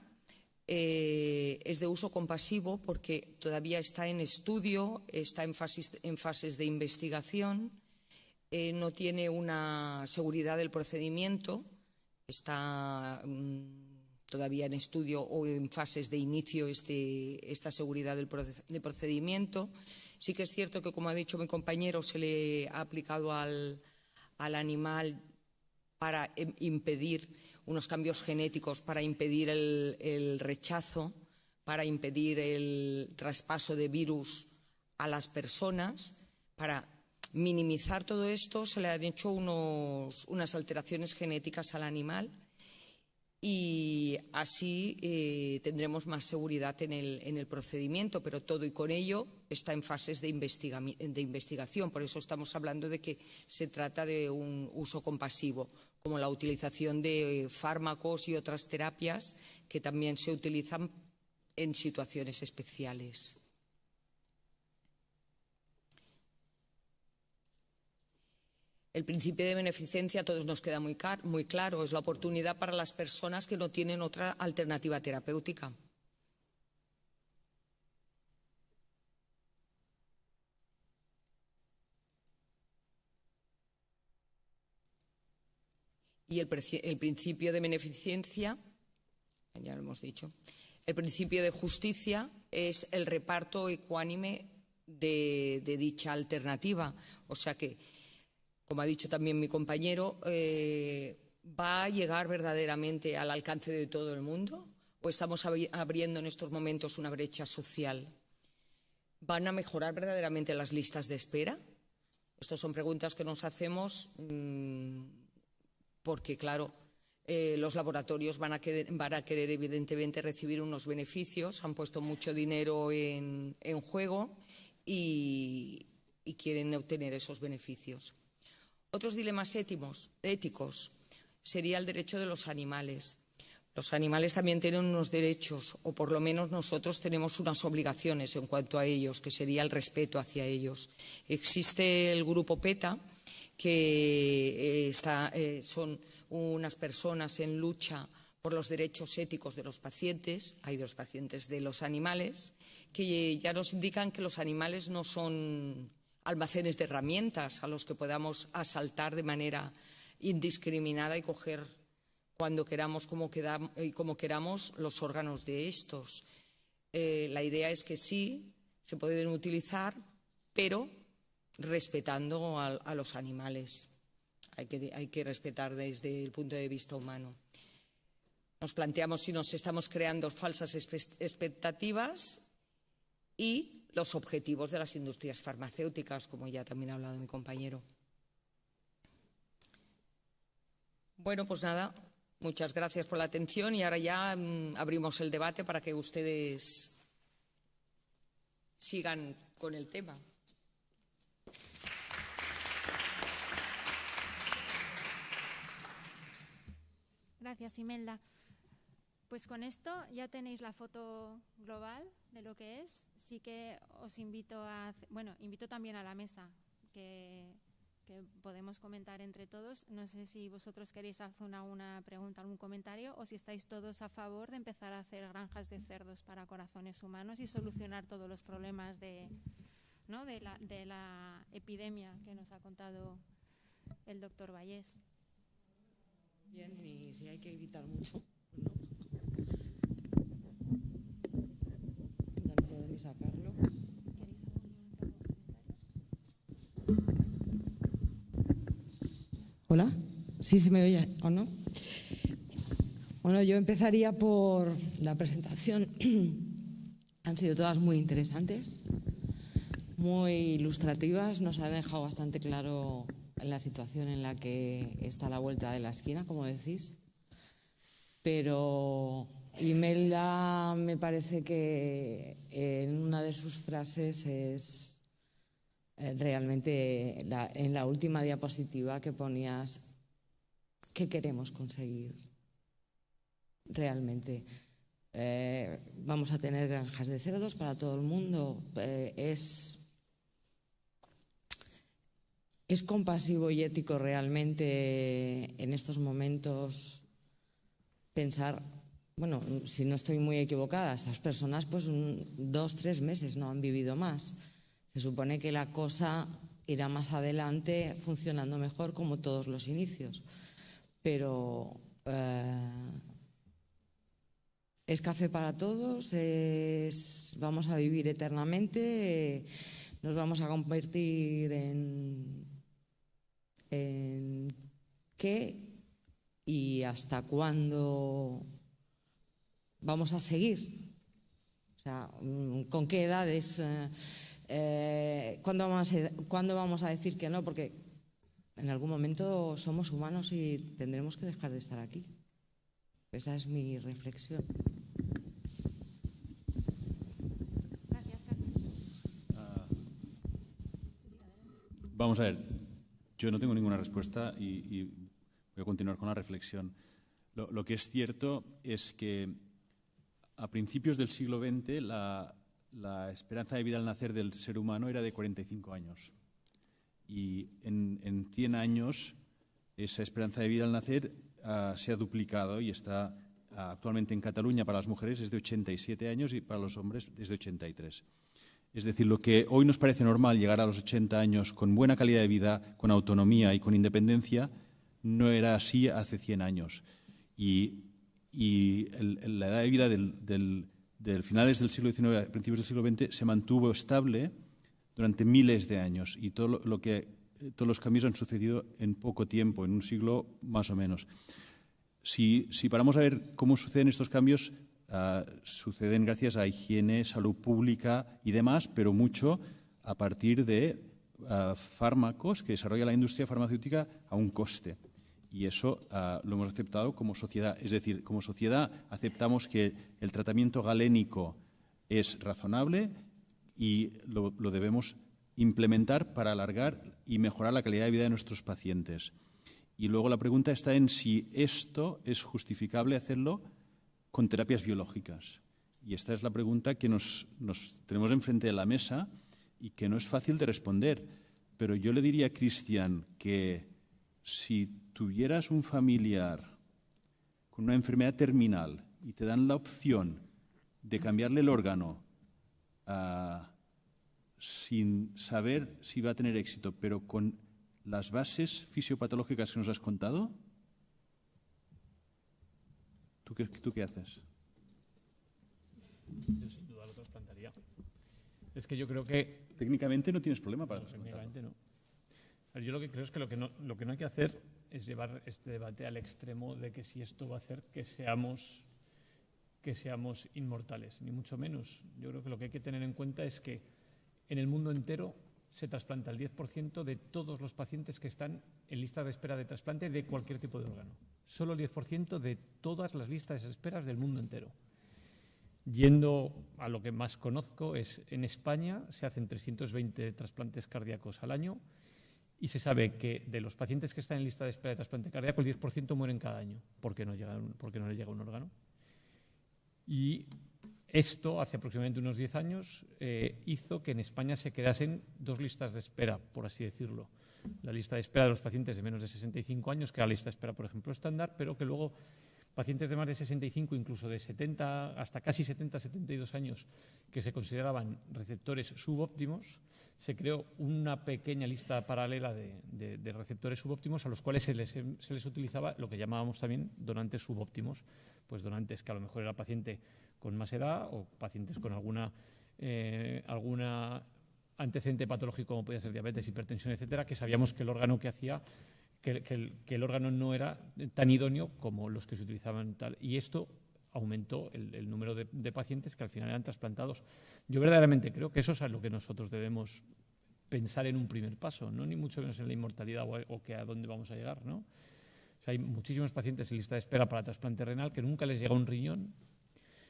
eh, es de uso compasivo porque todavía está en estudio, está en fases, de investigación, eh, no tiene una seguridad del procedimiento, está mm, todavía en estudio o en fases de inicio este, esta seguridad del procedimiento. Sí que es cierto que, como ha dicho mi compañero, se le ha aplicado al, animal para impedir unos cambios genéticos, para impedir el, rechazo, para impedir el traspaso de virus a las personas, para minimizar todo esto se le han hecho unas alteraciones genéticas al animal y así eh, tendremos más seguridad en el, procedimiento, pero todo y con ello está en fases de, de, investigación. Por eso estamos hablando de que se trata de un uso compasivo, como la utilización de fármacos y otras terapias que también se utilizan en situaciones especiales. El principio de beneficencia a todos nos queda muy, claro, es la oportunidad para las personas que no tienen otra alternativa terapéutica. Y el, principio de beneficencia, ya lo hemos dicho, el principio de justicia es el reparto ecuánime de dicha alternativa. O sea que como ha dicho también mi compañero, eh, ¿va a llegar verdaderamente al alcance de todo el mundo? ¿O estamos abriendo en estos momentos una brecha social? ¿Van a mejorar verdaderamente las listas de espera? Estas son preguntas que nos hacemos mmm, porque, claro, eh, los laboratorios van a, querer, evidentemente, recibir unos beneficios, han puesto mucho dinero en, juego y, quieren obtener esos beneficios. Otros dilemas éticos sería el derecho de los animales. Los animales también tienen unos derechos, o por lo menos nosotros tenemos unas obligaciones en cuanto a ellos, que sería el respeto hacia ellos. Existe el grupo PETA, que eh, eh, son unas personas en lucha por los derechos éticos de los pacientes, hay de los pacientes de los animales, que ya nos indican que los animales no son almacenes de herramientas a los que podamos asaltar de manera indiscriminada y coger cuando queramos como, y como queramos los órganos de estos. Eh, la idea es que sí, se pueden utilizar, pero respetando a, a los animales hay que, hay que respetar desde el punto de vista humano. Nos planteamos si nos estamos creando falsas expectativas y los objetivos de las industrias farmacéuticas, como ya también ha hablado mi compañero. Bueno, pues nada, muchas gracias por la atención y ahora ya mmm, abrimos el debate para que ustedes sigan con el tema. Gracias, Imelda. Pues con esto ya tenéis la foto global de lo que es. Sí que os invito a, bueno, invito también a la mesa que, podemos comentar entre todos. No sé si vosotros queréis hacer una, una, pregunta, algún comentario o si estáis todos a favor de empezar a hacer granjas de cerdos para corazones humanos y solucionar todos los problemas de, ¿no? de, la, de la epidemia que nos ha contado el doctor Vallés. Bien, y si hay que evitar mucho, no. No puedo ni sacarlo. Hola, sí, se me oye o no. Bueno, yo empezaría por la presentación. Han sido todas muy interesantes, muy ilustrativas, nos ha dejado bastante claro la situación en la que está la vuelta de la esquina, como decís. Pero Imelda me parece que en una de sus frases es realmente la, en la última diapositiva que ponías qué queremos conseguir realmente. Eh, vamos a tener granjas de cerdos para todo el mundo. Eh, es ¿Es compasivo y ético realmente en estos momentos pensar, bueno, si no estoy muy equivocada, estas personas pues un, dos, tres meses no han vivido más. Se supone que la cosa irá más adelante funcionando mejor como todos los inicios. Pero eh, es café para todos, vamos a vivir eternamente, nos vamos a convertir en en qué y hasta cuándo vamos a seguir. O sea, con qué edades, eh, ¿cuándo, vamos a, ¿cuándo vamos a decir que no? Porque en algún momento somos humanos y tendremos que dejar de estar aquí. Esa es mi reflexión. Gracias, Carmen. Uh, vamos a ver, yo no tengo ninguna respuesta y, y, voy a continuar con la reflexión. Lo, lo, que es cierto es que a principios del siglo XX la, la, esperanza de vida al nacer del ser humano era de 45 años. Y en, en 100 años esa esperanza de vida al nacer uh, se ha duplicado y está uh, actualmente en Cataluña para las mujeres es de 87 años y para los hombres es de 83. Es decir, lo que hoy nos parece normal, llegar a los 80 años con buena calidad de vida, con autonomía y con independencia, no era así hace 100 años. Y, la edad de vida del, del, finales del siglo XIX, principios del siglo XX, se mantuvo estable durante miles de años. Y todo lo, que eh, todos los cambios han sucedido en poco tiempo, en un siglo más o menos. Si, si paramos a ver cómo suceden estos cambios, uh, suceden gracias a higiene, salud pública y demás, pero mucho a partir de uh, fármacos que desarrolla la industria farmacéutica a un coste. Y eso uh, lo hemos aceptado como sociedad. Es decir, como sociedad aceptamos que el tratamiento galénico es razonable y lo, lo debemos implementar para alargar y mejorar la calidad de vida de nuestros pacientes. Y luego la pregunta está en si esto es justificable hacerlo con terapias biológicas. Y esta es la pregunta que nos, nos, tenemos enfrente de la mesa y que no es fácil de responder. Pero yo le diría a Cristian que si tuvieras un familiar con una enfermedad terminal y te dan la opción de cambiarle el órgano uh, sin saber si va a tener éxito, pero con las bases fisiopatológicas que nos has contado, ¿tú qué, tú qué haces? Yo sin duda lo trasplantaría. Es que yo creo que... Técnicamente no tienes problema para no, Técnicamente no. Yo lo que creo es que lo que, no, lo que no hay que hacer es llevar este debate al extremo de que si esto va a hacer que seamos, que seamos inmortales, ni mucho menos. Yo creo que lo que hay que tener en cuenta es que en el mundo entero se trasplanta el 10% de todos los pacientes que están en lista de espera de trasplante de cualquier tipo de órgano. Solo el 10% de todas las listas de esperas del mundo entero. Yendo a lo que más conozco, es en España se hacen 320 trasplantes cardíacos al año y se sabe que de los pacientes que están en lista de espera de trasplante cardíaco, el 10% mueren cada año porque no, porque no les llega un órgano. Y esto, hace aproximadamente unos 10 años, eh, hizo que en España se creasen dos listas de espera, por así decirlo. La lista de espera de los pacientes de menos de 65 años, que era la lista de espera, por ejemplo, estándar, pero que luego pacientes de más de 65, incluso de 70 hasta casi 70, 72 años, que se consideraban receptores subóptimos, se creó una pequeña lista paralela de, receptores subóptimos a los cuales se les, se les utilizaba lo que llamábamos también donantes subóptimos, pues donantes que a lo mejor era paciente con más edad o pacientes con alguna, eh, alguna antecedente patológico como podía ser diabetes, hipertensión, etcétera, que sabíamos que el órgano que hacía, que, que, el, que el, órgano no era tan idóneo como los que se utilizaban tal. Y esto aumentó el, el número de, de, pacientes que al final eran trasplantados. Yo verdaderamente creo que eso es a lo que nosotros debemos pensar en un primer paso, no ni mucho menos en la inmortalidad o, o que a dónde vamos a llegar, ¿no? O sea, hay muchísimos pacientes en lista de espera para trasplante renal que nunca les llega un riñón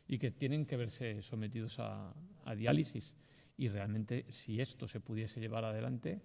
y que tienen que verse sometidos a, a diálisis. Y realmente, si esto se pudiese llevar adelante,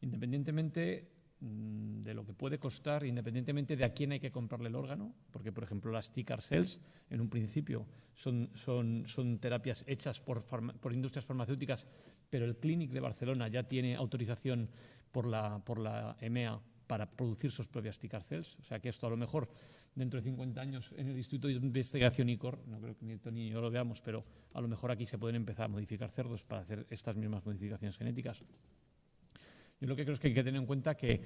independientemente de lo que puede costar, independientemente de a quién hay que comprarle el órgano, porque, por ejemplo, las TICAR cells, en un principio, son, son, son terapias hechas por, por, industrias farmacéuticas, pero el Clínic de Barcelona ya tiene autorización por la, por la EMEA para producir sus propias TICAR cells. O sea que esto a lo mejor dentro de 50 años en el Instituto de Investigación ICOR, no creo que ni Tony ni yo lo veamos, pero a lo mejor aquí se pueden empezar a modificar cerdos para hacer estas mismas modificaciones genéticas. Yo lo que creo es que hay que tener en cuenta que,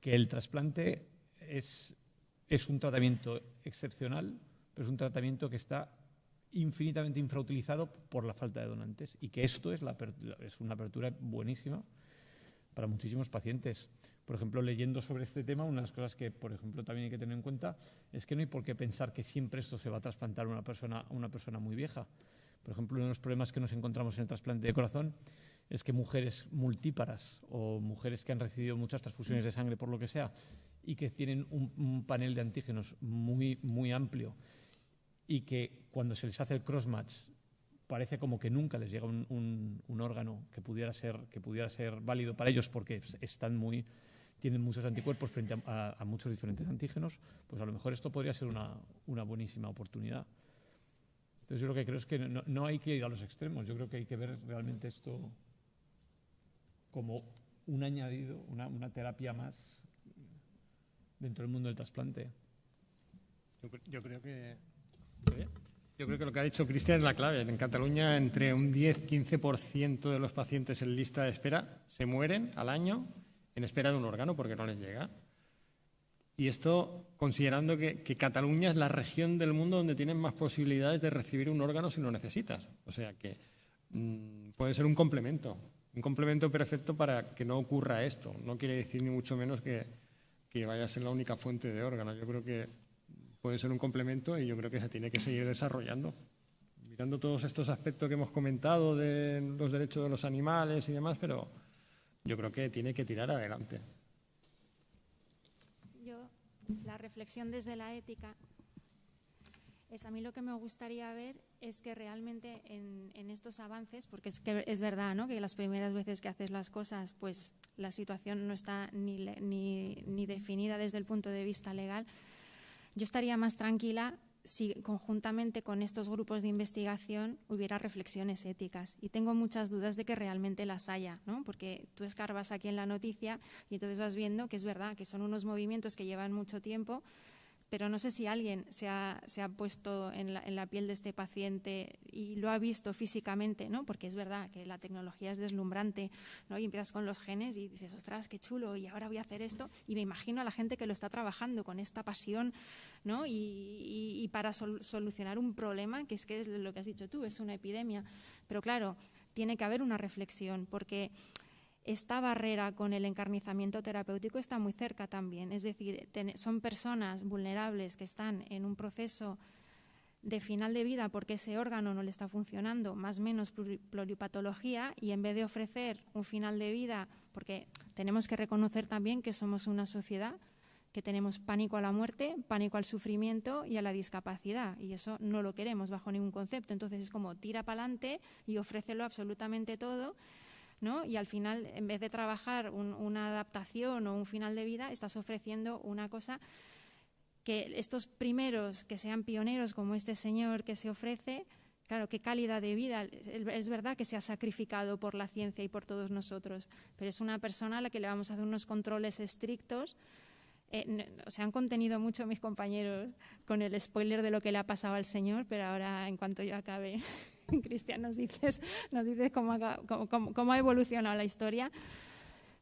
que el trasplante es, es un tratamiento excepcional, pero es un tratamiento que está infinitamente infrautilizado por la falta de donantes y que esto es, la, es una apertura buenísima para muchísimos pacientes. Por ejemplo, leyendo sobre este tema, una de las cosas que, por ejemplo, también hay que tener en cuenta es que no hay por qué pensar que siempre esto se va a trasplantar a una persona, a una persona muy vieja. Por ejemplo, uno de los problemas que nos encontramos en el trasplante de corazón es que mujeres multíparas o mujeres que han recibido muchas transfusiones de sangre por lo que sea y que tienen un, panel de antígenos muy, muy amplio y que cuando se les hace el crossmatch parece como que nunca les llega un, un, órgano que pudiera, ser, que pudiera ser válido para ellos porque están muy tienen muchos anticuerpos frente a, muchos diferentes antígenos, pues a lo mejor esto podría ser una, una buenísima oportunidad. Entonces yo lo que creo es que no, no, hay que ir a los extremos, yo creo que hay que ver realmente esto como un añadido, una, terapia más dentro del mundo del trasplante. Yo, creo que... Yo creo que lo que ha dicho Cristian es la clave. En Cataluña, entre un 10-15% de los pacientes en lista de espera se mueren al año en espera de un órgano porque no les llega. Y esto considerando que, Cataluña es la región del mundo donde tienen más posibilidades de recibir un órgano si lo necesitas. O sea que mmm, puede ser un complemento un complemento perfecto para que no ocurra esto. No quiere decir ni mucho menos que, vaya a ser la única fuente de órganos. Yo creo que puede ser un complemento y yo creo que se tiene que seguir desarrollando. Mirando todos estos aspectos que hemos comentado de los derechos de los animales y demás, pero yo creo que tiene que tirar adelante. Yo, la reflexión desde la ética es a mí lo que me gustaría ver es que realmente en, estos avances, porque es es verdad ¿no? que las primeras veces que haces las cosas, pues la situación no está ni, ni, ni definida desde el punto de vista legal, yo estaría más tranquila si conjuntamente con estos grupos de investigación hubiera reflexiones éticas. Y tengo muchas dudas de que realmente las haya, ¿no? porque tú escarbas aquí en la noticia y entonces vas viendo que es verdad, que son unos movimientos que llevan mucho tiempo, pero no sé si alguien se ha, se ha puesto en la, en la, piel de este paciente y lo ha visto físicamente, ¿no? porque es verdad que la tecnología es deslumbrante ¿no? y empiezas con los genes y dices, ostras, qué chulo, y ahora voy a hacer esto. Y me imagino a la gente que lo está trabajando con esta pasión ¿no? y, y, y para sol, solucionar un problema, que es que es lo que has dicho tú, es una epidemia. Pero claro, tiene que haber una reflexión, porque esta barrera con el encarnizamiento terapéutico está muy cerca también. Es decir, son personas vulnerables que están en un proceso de final de vida porque ese órgano no le está funcionando, más o menos pluripatología, y en vez de ofrecer un final de vida, porque tenemos que reconocer también que somos una sociedad que tenemos pánico a la muerte, pánico al sufrimiento y a la discapacidad, y eso no lo queremos bajo ningún concepto. Entonces es como tira para adelante y ofrécelo absolutamente todo y al final, en vez de trabajar una adaptación o un final de vida, estás ofreciendo una cosa que estos primeros que sean pioneros como este señor que se ofrece, claro, qué calidad de vida. Es verdad que se ha sacrificado por la ciencia y por todos nosotros, pero es una persona a la que le vamos a hacer unos controles estrictos. Eh, se han contenido mucho mis compañeros con el spoiler de lo que le ha pasado al señor, pero ahora en cuanto yo acabe Cristian, nos dices, nos dices cómo, ha, evolucionado la historia.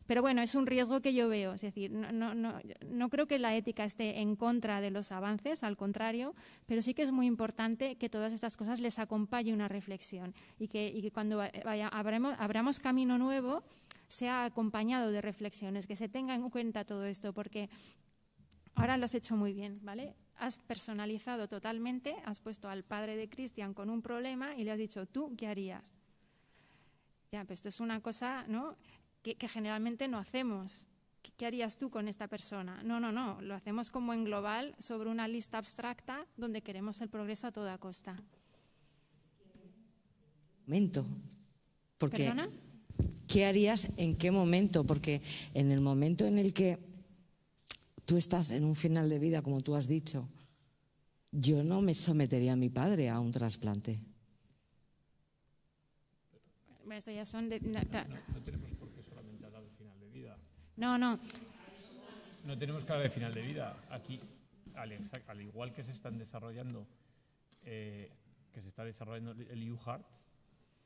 Pero bueno, es un riesgo que yo veo. Es decir, no, creo que la ética esté en contra de los avances, al contrario, pero sí que es muy importante que todas estas cosas les acompañe una reflexión y que, cuando vaya, abramos camino nuevo sea acompañado de reflexiones, que se tenga en cuenta todo esto, porque ahora lo has hecho muy bien, ¿vale? Has personalizado totalmente, has puesto al padre de Cristian con un problema y le has dicho, ¿tú qué harías? Ya, pues esto es una cosa ¿no? que, que generalmente no hacemos. ¿Qué harías tú con esta persona? No, no, no, lo hacemos como en global sobre una lista abstracta donde queremos el progreso a toda costa. Momento. Porque, ¿Perdona? ¿Qué harías en qué momento? Porque en el momento en el que tú estás en un final de vida, como tú has dicho, yo no me sometería a mi padre a un trasplante. Eso ya son de, no, no, tenemos por qué solamente hablar de final de vida. No, no. No tenemos que hablar de final de vida. Aquí, al, al igual que se están desarrollando, eh, que se está desarrollando el U-Heart,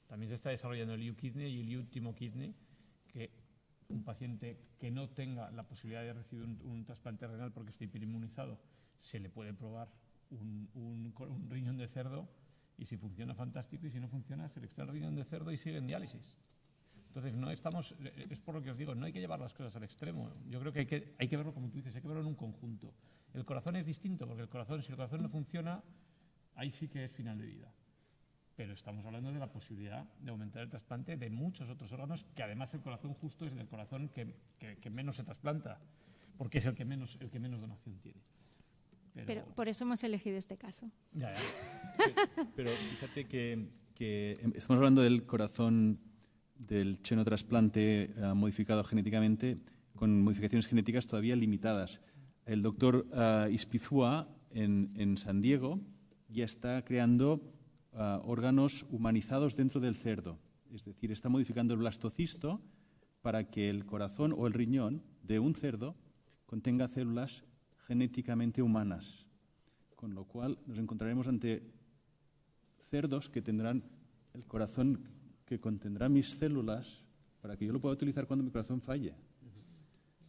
también se está desarrollando el U-Kidney y el U-Timo Kidney, que un paciente que no tenga la posibilidad de recibir un, trasplante renal porque esté hiperinmunizado, se le puede probar un, riñón de cerdo y si funciona fantástico y si no funciona se le extrae el riñón de cerdo y sigue en diálisis. Entonces, no estamos, es por lo que os digo, no hay que llevar las cosas al extremo. Yo creo que hay que, hay que verlo como tú dices, hay que verlo en un conjunto. El corazón es distinto porque el corazón, si el corazón no funciona, ahí sí que es final de vida pero estamos hablando de la posibilidad de aumentar el trasplante de muchos otros órganos, que además el corazón justo es el corazón que, que, que menos se trasplanta, porque es el que menos, el que menos donación tiene. Pero, pero por eso hemos elegido este caso. Ya, ya. pero fíjate que, que, estamos hablando del corazón del xenotrasplante uh, modificado genéticamente con modificaciones genéticas todavía limitadas. El doctor uh, Ispizua en, en San Diego ya está creando uh, órganos humanizados dentro del cerdo. Es decir, está modificando el blastocisto para que el corazón o el riñón de un cerdo contenga células genéticamente humanas. Con lo cual nos encontraremos ante cerdos que tendrán el corazón que contendrá mis células para que yo lo pueda utilizar cuando mi corazón falle.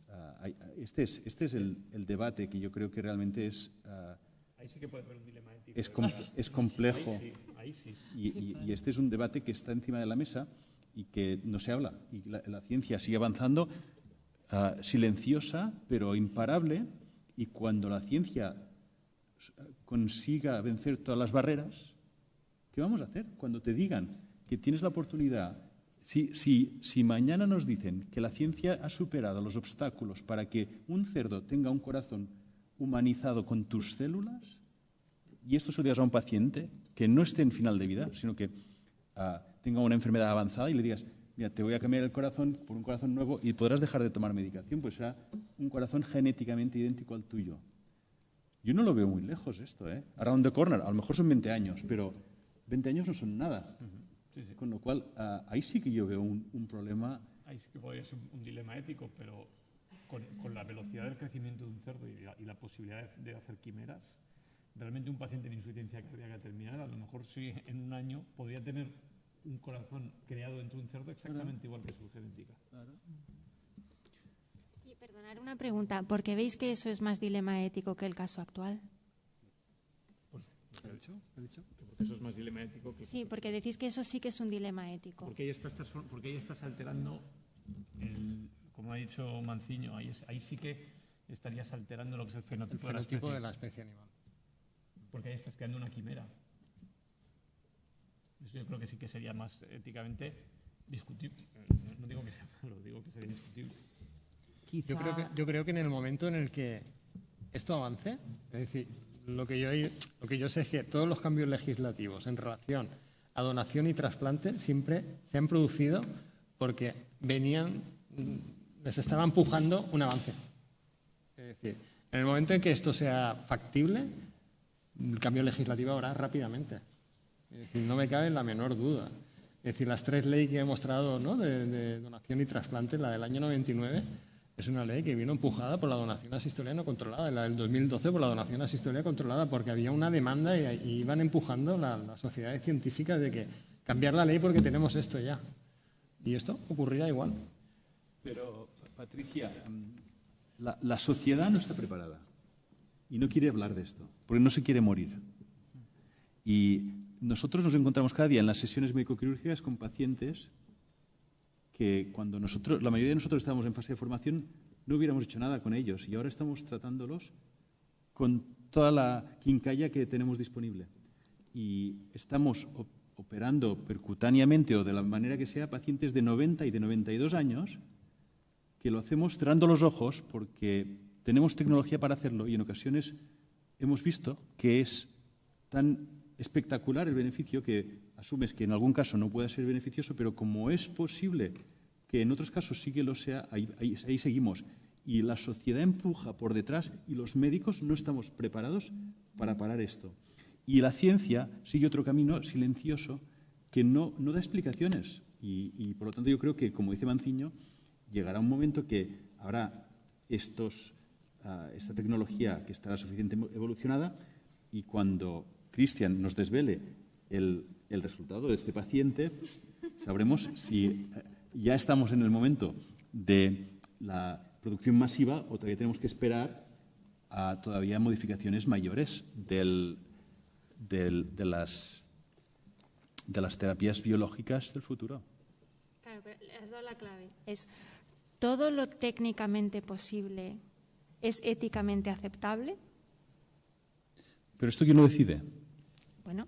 Uh, este es, este es el, el, debate que yo creo que realmente es... Uh, Ahí sí que puede haber un dilema es, com es complejo. Ahí sí, ahí sí. Y, y, y, este es un debate que está encima de la mesa y que no se habla. Y la, la ciencia sigue avanzando ah, silenciosa, pero imparable, y cuando la ciencia consiga vencer todas las barreras, ¿qué vamos a hacer? Cuando te digan que tienes la oportunidad, si, si, si mañana nos dicen que la ciencia ha superado los obstáculos para que un cerdo tenga un corazón humanizado con tus células, y esto se lo digas a un paciente que no esté en final de vida, sino que ah, tenga una enfermedad avanzada y le digas, mira, te voy a cambiar el corazón por un corazón nuevo y podrás dejar de tomar medicación, pues será un corazón genéticamente idéntico al tuyo. Yo no lo veo muy lejos esto, ¿eh? Around the corner, a lo mejor son 20 años, pero 20 años no son nada. Sí, sí. Con lo cual, ah, ahí sí que yo veo un, un problema. Ahí sí que podría ser un, un dilema ético, pero con, con, la velocidad del crecimiento de un cerdo y la, y la posibilidad de, de, hacer quimeras, realmente un paciente en insuficiencia cardíaca terminal, a lo mejor sí en un año podría tener un corazón creado dentro de un cerdo exactamente igual que su genética. Claro. Y perdonar una pregunta, ¿por qué veis que eso es más dilema ético que el caso actual? Pues, ¿qué ha dicho? ¿Qué ha dicho? Porque eso es más dilema ético que... Sí, porque decís que eso sí que es un dilema ético. Porque ahí estás, porque ahí estás alterando, el, como ha dicho Manciño, ahí, es, ahí sí que estarías alterando lo que es el fenotipo, el fenotipo de, de la la especie animal. Porque ahí estás creando una quimera. Eso yo creo que sí que sería más éticamente discutible. No digo que sea malo, digo que sería discutible. Yo, creo que, yo creo que en el momento en el que esto avance, es decir, lo que, yo, lo que yo sé es que todos los cambios legislativos en relación a donación y trasplante siempre se han producido porque venían, les estaba empujando un avance. Es decir, en el momento en que esto sea factible, el cambio legislativo habrá rápidamente. Es decir, no me cabe la menor duda. Es decir, las tres leyes que he mostrado ¿no? de, donación y trasplante, la del año 99, es una ley que vino empujada por la donación asistolea no controlada, la del 2012 por la donación asistolea controlada, porque había una demanda y, iban empujando las la sociedades científicas de que cambiar la ley porque tenemos esto ya. Y esto ocurrirá igual. Pero, Patricia, la, la sociedad no está preparada y no quiere hablar de esto, porque no se quiere morir. Y nosotros nos encontramos cada día en las sesiones médico-quirúrgicas con pacientes que cuando nosotros, la mayoría de nosotros estábamos en fase de formación, no hubiéramos hecho nada con ellos y ahora estamos tratándolos con toda la quincalla que tenemos disponible. Y estamos operando percutáneamente o de la manera que sea pacientes de 90 y de 92 años que lo hacemos cerrando los ojos porque tenemos tecnología para hacerlo y en ocasiones hemos visto que es tan espectacular el beneficio que asumes que en algún caso no pueda ser beneficioso, pero como es posible que en otros casos sí que lo sea, ahí, seguimos. Y la sociedad empuja por detrás y los médicos no estamos preparados para parar esto. Y la ciencia sigue otro camino silencioso que no, no da explicaciones. Y, y, por lo tanto yo creo que, como dice Manciño, llegará un momento que habrá estos, esta tecnología que estará suficientemente evolucionada y cuando Cristian nos desvele el, el, resultado de este paciente, sabremos si ya estamos en el momento de la producción masiva o todavía tenemos que esperar a todavía modificaciones mayores del, del, de, las, de las terapias biológicas del futuro. Claro, pero has dado la clave. Es todo lo técnicamente posible es éticamente aceptable. ¿Pero esto quién lo decide? Bueno,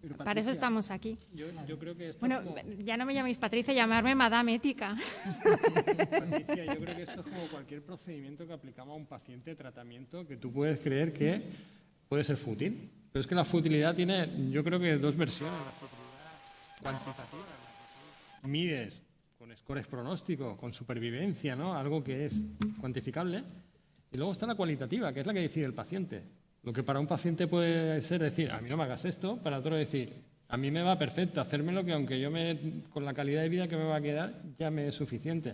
Patricia, para eso estamos aquí. Yo, yo creo que esto bueno, como... ya no me llaméis Patricia, llamarme Madame Ética. Patricia, yo creo que esto es como cualquier procedimiento que aplicamos a un paciente de tratamiento que tú puedes creer que puede ser fútil. Pero es que la futilidad tiene, yo creo que dos versiones. La futilidad cuantitativa, mides con scores pronóstico, con supervivencia, ¿no? Algo que es cuantificable. Y luego está la cualitativa, que es la que decide el paciente. Lo que para un paciente puede ser decir, a mí no me hagas esto, para otro decir, a mí me va perfecto, hacérmelo que aunque yo me, con la calidad de vida que me va a quedar, ya me es suficiente.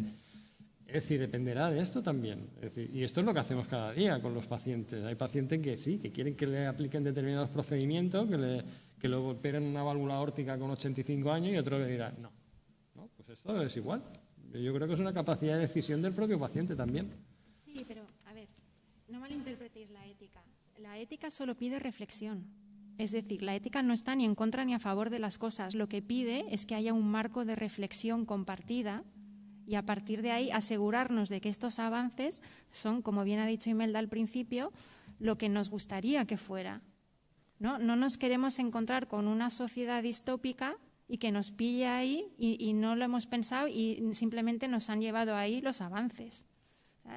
Es decir, dependerá de esto también. Y esto es lo que hacemos cada día con los pacientes. Hay pacientes que sí, que quieren que le apliquen determinados procedimientos, que le, que le operen una válvula aórtica con 85 años y otro le dirá, no, no, pues esto es igual. Yo creo que es una capacidad de decisión del propio paciente también. Sí, pero a ver, no malinterpretéis la ética. La ética solo pide reflexión. Es decir, la ética no está ni en contra ni a favor de las cosas. Lo que pide es que haya un marco de reflexión compartida y a partir de ahí asegurarnos de que estos avances son, como bien ha dicho Imelda al principio, lo que nos gustaría que fuera. No, no nos queremos encontrar con una sociedad distópica y que nos pille ahí y, no lo hemos pensado y simplemente nos han llevado ahí los avances.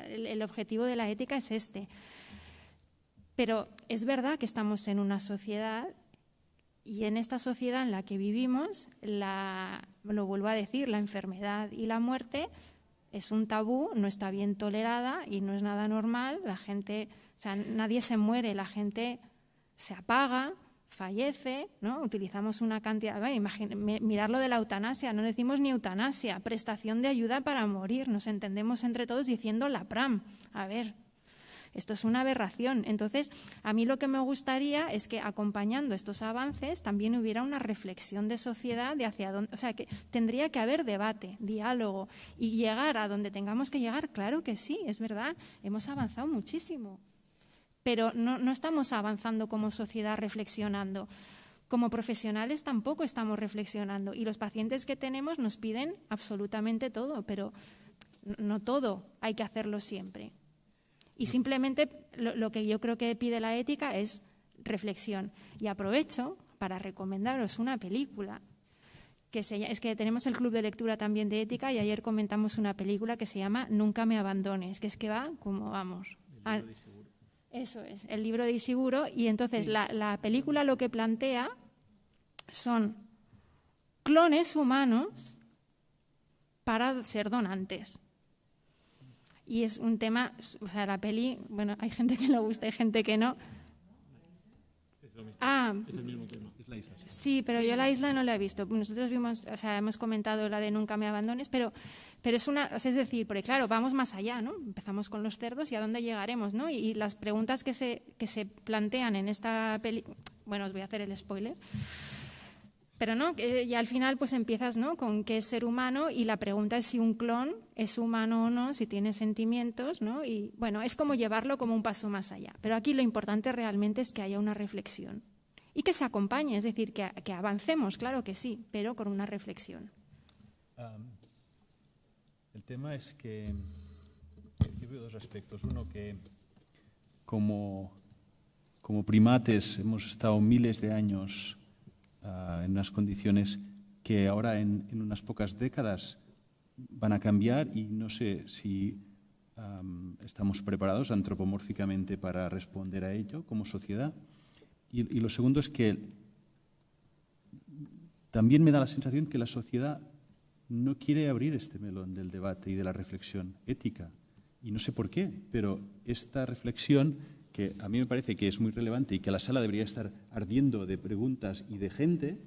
El objetivo de la ética es este. Pero es verdad que estamos en una sociedad y en esta sociedad en la que vivimos, lo vuelvo a decir, la enfermedad y la muerte es un tabú, no está bien tolerada y no es nada normal. La gente, o sea, nadie se muere, la gente se apaga, fallece, ¿no? Utilizamos una cantidad, mirar lo de la eutanasia, no decimos ni eutanasia, prestación de ayuda para morir, nos entendemos entre todos diciendo la PRAM. A ver, esto es una aberración. Entonces, a mí lo que me gustaría es que acompañando estos avances también hubiera una reflexión de sociedad de hacia dónde, o sea, que tendría que haber debate, diálogo y llegar a donde tengamos que llegar. Claro que sí, es verdad, hemos avanzado muchísimo, pero no, no estamos avanzando como sociedad reflexionando. Como profesionales tampoco estamos reflexionando y los pacientes que tenemos nos piden absolutamente todo, pero no todo hay que hacerlo siempre. Y simplemente lo, que yo creo que pide la ética es reflexión. Y aprovecho para recomendaros una película que se, es que tenemos el club de lectura también de ética y ayer comentamos una película que se llama Nunca me abandones, que es que va como vamos. Eso es, el libro de Isiguro. Y entonces la, la película lo que plantea son clones humanos para ser donantes. Y es un tema, o sea, la peli, bueno, hay gente que le gusta, hay gente que no. Ah, es el mismo tema. Es la isla. Sí, pero yo la isla no la he visto. Nosotros vimos, o sea, hemos comentado la de Nunca me abandones, pero, pero es una, es decir, porque claro, vamos más allá, ¿no? Empezamos con los cerdos y a dónde llegaremos, ¿no? Y, y las preguntas que se, que se plantean en esta peli, bueno, os voy a hacer el spoiler. Pero no, y al final pues empiezas ¿no? con qué es ser humano y la pregunta es si un clon es humano o no, si tiene sentimientos, ¿no? Y bueno, es como llevarlo como un paso más allá. Pero aquí lo importante realmente es que haya una reflexión y que se acompañe, es decir, que, que avancemos, claro que sí, pero con una reflexión. El tema es que yo veo dos aspectos. Uno que como, como primates hemos estado miles de años uh, en unas condiciones que ahora en, unas pocas décadas van a cambiar y no sé si estamos preparados antropomórficamente para responder a ello como sociedad. Y lo segundo es que también me da la sensación que la sociedad no quiere abrir este melón del debate y de la reflexión ética. Y no sé por qué, pero esta reflexión que a mí me parece que es muy relevante y que la sala debería estar ardiendo de preguntas y de gente,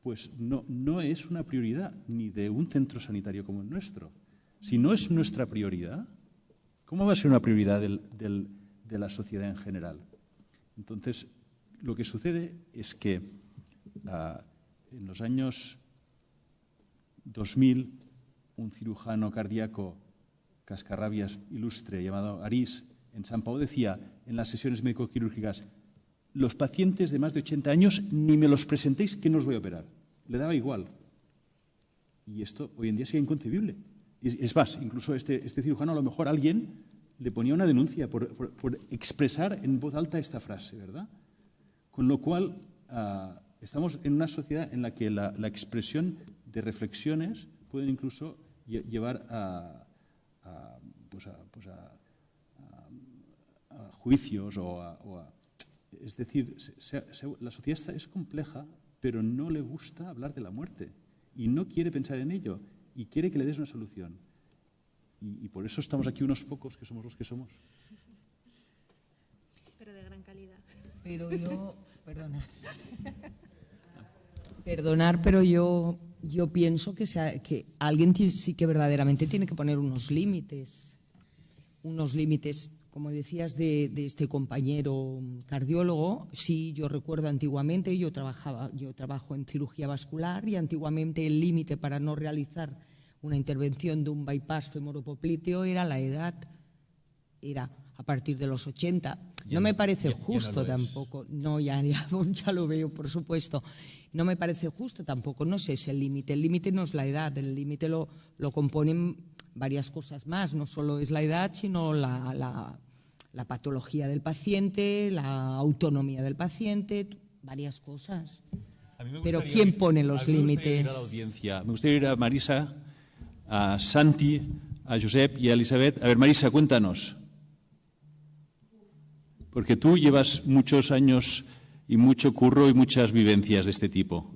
pues no, no es una prioridad ni de un centro sanitario como el nuestro. Si no es nuestra prioridad, ¿cómo va a ser una prioridad de la sociedad en general? Entonces, lo que sucede es que uh, en los años 2000, un cirujano cardíaco cascarrabias ilustre llamado Arís en San Pau decía en las sesiones médico-quirúrgicas, los pacientes de más de 80 años ni me los presentéis que no os voy a operar. Le daba igual. Y esto hoy en día sería inconcebible. Es más, incluso este, este cirujano a lo mejor alguien le ponía una denuncia por, por, expresar en voz alta esta frase, ¿verdad? Con lo cual, uh, estamos en una sociedad en la que la, la expresión de reflexiones pueden incluso llevar a, a, pues a, pues a juicios o a, o a es decir, se, se, la sociedad es compleja, pero no le gusta hablar de la muerte y no quiere pensar en ello y quiere que le des una solución. Y, y por eso estamos aquí unos pocos que somos los que somos. Pero de gran calidad. Pero yo, perdonar. Perdonar, pero yo, yo pienso que, sea, que alguien sí que verdaderamente tiene que poner unos límites. Unos límites como decías, de, de, este compañero cardiólogo, sí, yo recuerdo antiguamente, yo, trabajaba, yo trabajo en cirugía vascular y antiguamente el límite para no realizar una intervención de un bypass femoropopliteo era la edad, era a partir de los 80. No me parece justo tampoco, no, ya, ya, ya lo veo, por supuesto. No me parece justo tampoco, no sé, es el límite. El límite no es la edad, el límite lo, lo componen varias cosas más, no solo es la edad, sino la, la, la patología del paciente, la autonomía del paciente, varias cosas. Pero ¿quién pone los límites? Me gustaría ir a Marisa, a Santi, a Josep y a Elizabeth. A ver, Marisa, cuéntanos. Porque tú llevas muchos años y mucho curro y muchas vivencias de este tipo.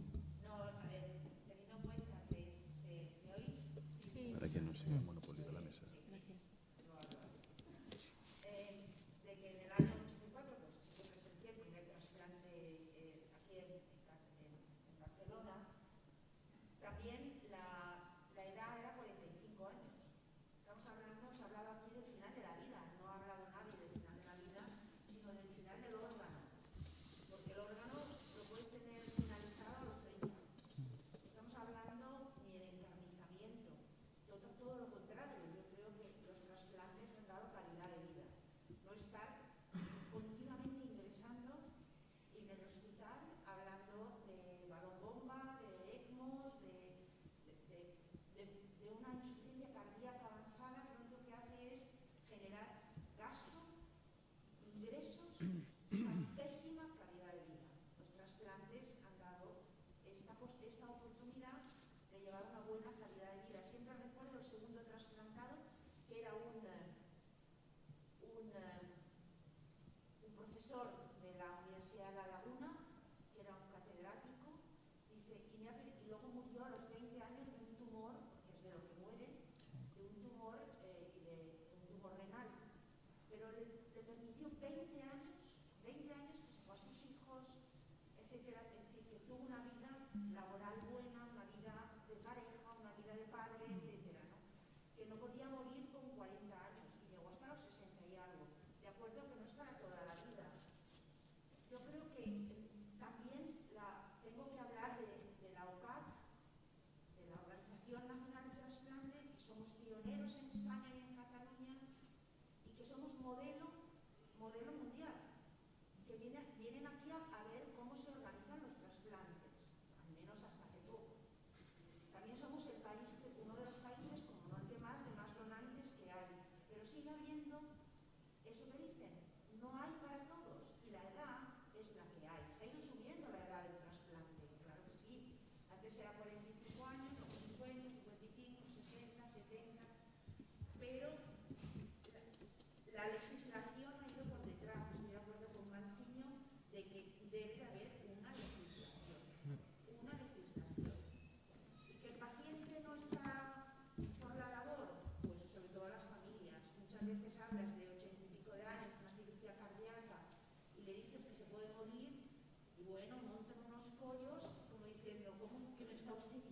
exhaustiva.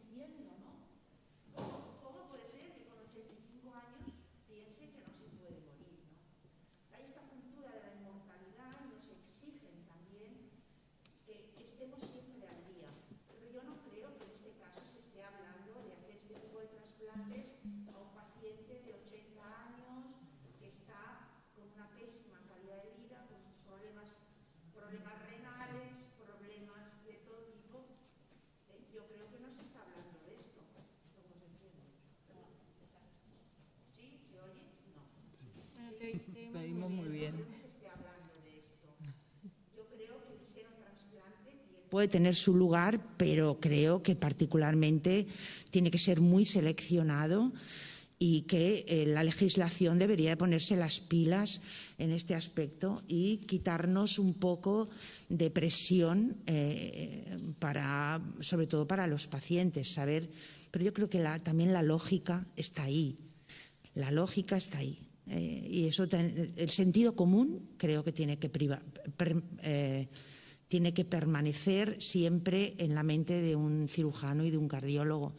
Puede tener su lugar, pero creo que particularmente tiene que ser muy seleccionado y que eh, la legislación debería ponerse las pilas en este aspecto y quitarnos un poco de presión, eh, para, sobre todo para los pacientes, saber, pero yo creo que también la lógica está ahí, la lógica está ahí. Eh, y eso, el sentido común creo que tiene que privar, tiene que permanecer siempre en la mente de un cirujano y de un cardiólogo.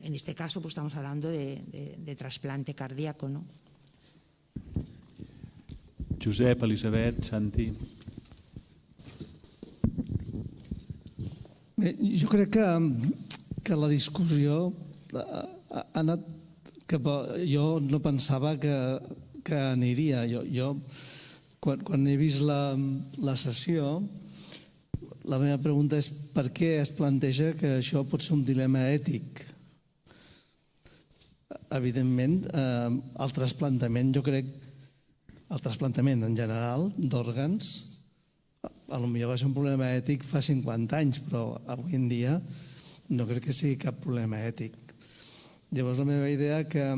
En este caso, pues estamos hablando de, de, de trasplante cardíaco, ¿no? Josep, Elisabet, Santi... Bé, jo crec que, que la discussió ha, ha anat cap a... Jo no pensava que, que aniria. Jo, jo quan, quan he vist la, la sessió, la meva pregunta és per què es planteja que això pot ser un dilema ètic? Evidentment, eh, el trasplantament, jo crec, el trasplantament en general d'òrgans, a lo millor va ser un problema ètic fa 50 anys, però avui en dia no crec que sigui cap problema ètic. Llavors la meva idea que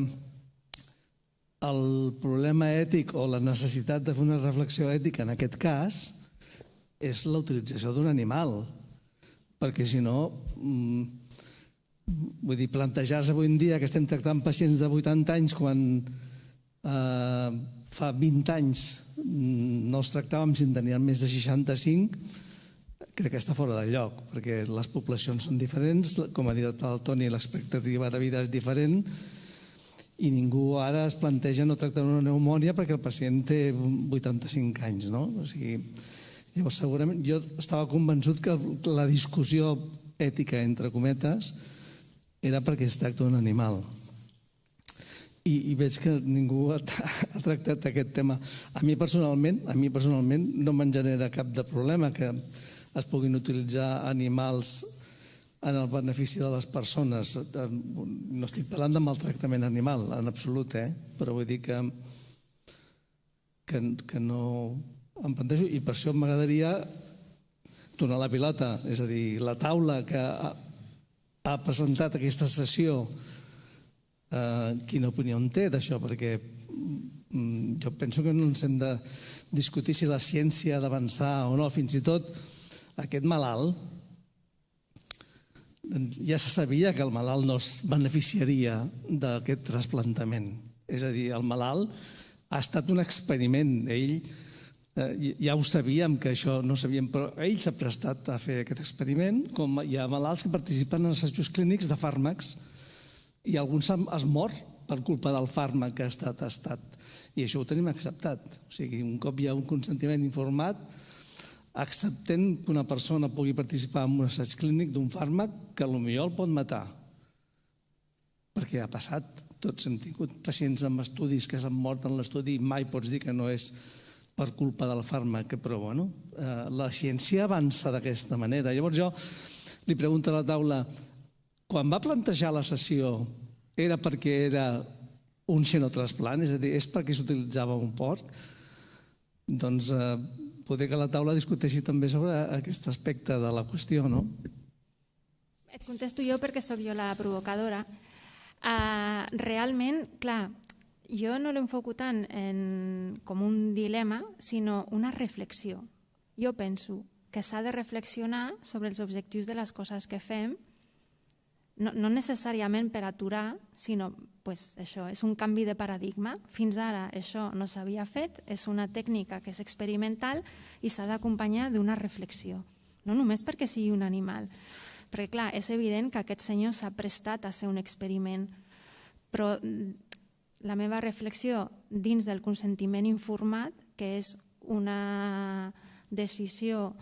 el problema ètic o la necessitat de fer una reflexió ètica en aquest cas és l'utilització d'un animal, perquè si no, mm, vull dir, plantejar-se avui en dia que estem tractant pacients de 80 anys quan eh, fa 20 anys mm, no els tractàvem si en tenien més de 65, crec que està fora de lloc, perquè les poblacions són diferents, com ha dit el Toni, l'expectativa de vida és diferent, i ningú ara es planteja no tractar una pneumònia perquè el pacient té 85 anys, no? O sigui, llavors, segurament, jo estava convençut que la discussió ètica, entre cometes, era perquè es tracta d'un animal. I, I veig que ningú ha, ha tractat aquest tema. A mi personalment, a mi personalment no me'n genera cap de problema que es puguin utilitzar animals en el benefici de les persones. No estic parlant de maltractament animal, en absolut, eh? però vull dir que, que, que no em plantejo i per això m'agradaria donar la pilota, és a dir, la taula que ha, ha presentat aquesta sessió, eh, quina opinió en té d'això, perquè mm, jo penso que no ens hem de discutir si la ciència ha d'avançar o no, fins i tot aquest malalt doncs ja se sabia que el malalt no es beneficiaria d'aquest trasplantament. És a dir, el malalt ha estat un experiment. Ell eh, ja ho sabíem que això no sabíem, però ell s'ha prestat a fer aquest experiment, com hi ha malalts que participen en assajos clínics de fàrmacs i alguns es mor per culpa del fàrmac que ha estat testat. I això ho tenim acceptat. O sigui, un cop hi ha un consentiment informat, acceptem que una persona pugui participar en un assaig clínic d'un fàrmac que potser el pot matar. Perquè ha passat, tots hem tingut pacients amb estudis que s'han mort en l'estudi i mai pots dir que no és per culpa del fàrmac, però bueno, eh, la ciència avança d'aquesta manera. Llavors jo li pregunto a la taula, quan va plantejar la sessió era perquè era un xenotrasplant, és a dir, és perquè s'utilitzava un porc? Doncs eh, poder que la taula discuteixi també sobre aquest aspecte de la qüestió, no? Et contesto jo perquè sóc jo la provocadora. Uh, realment, clar, jo no l'enfoco tant en, com un dilema, sinó una reflexió. Jo penso que s'ha de reflexionar sobre els objectius de les coses que fem no, no necessàriament per aturar, sinó pues, això, és un canvi de paradigma. Fins ara això no s'havia fet, és una tècnica que és experimental i s'ha d'acompanyar d'una reflexió. No només perquè sigui un animal, perquè clar, és evident que aquest senyor s'ha prestat a ser un experiment, però la meva reflexió dins del consentiment informat, que és una decisió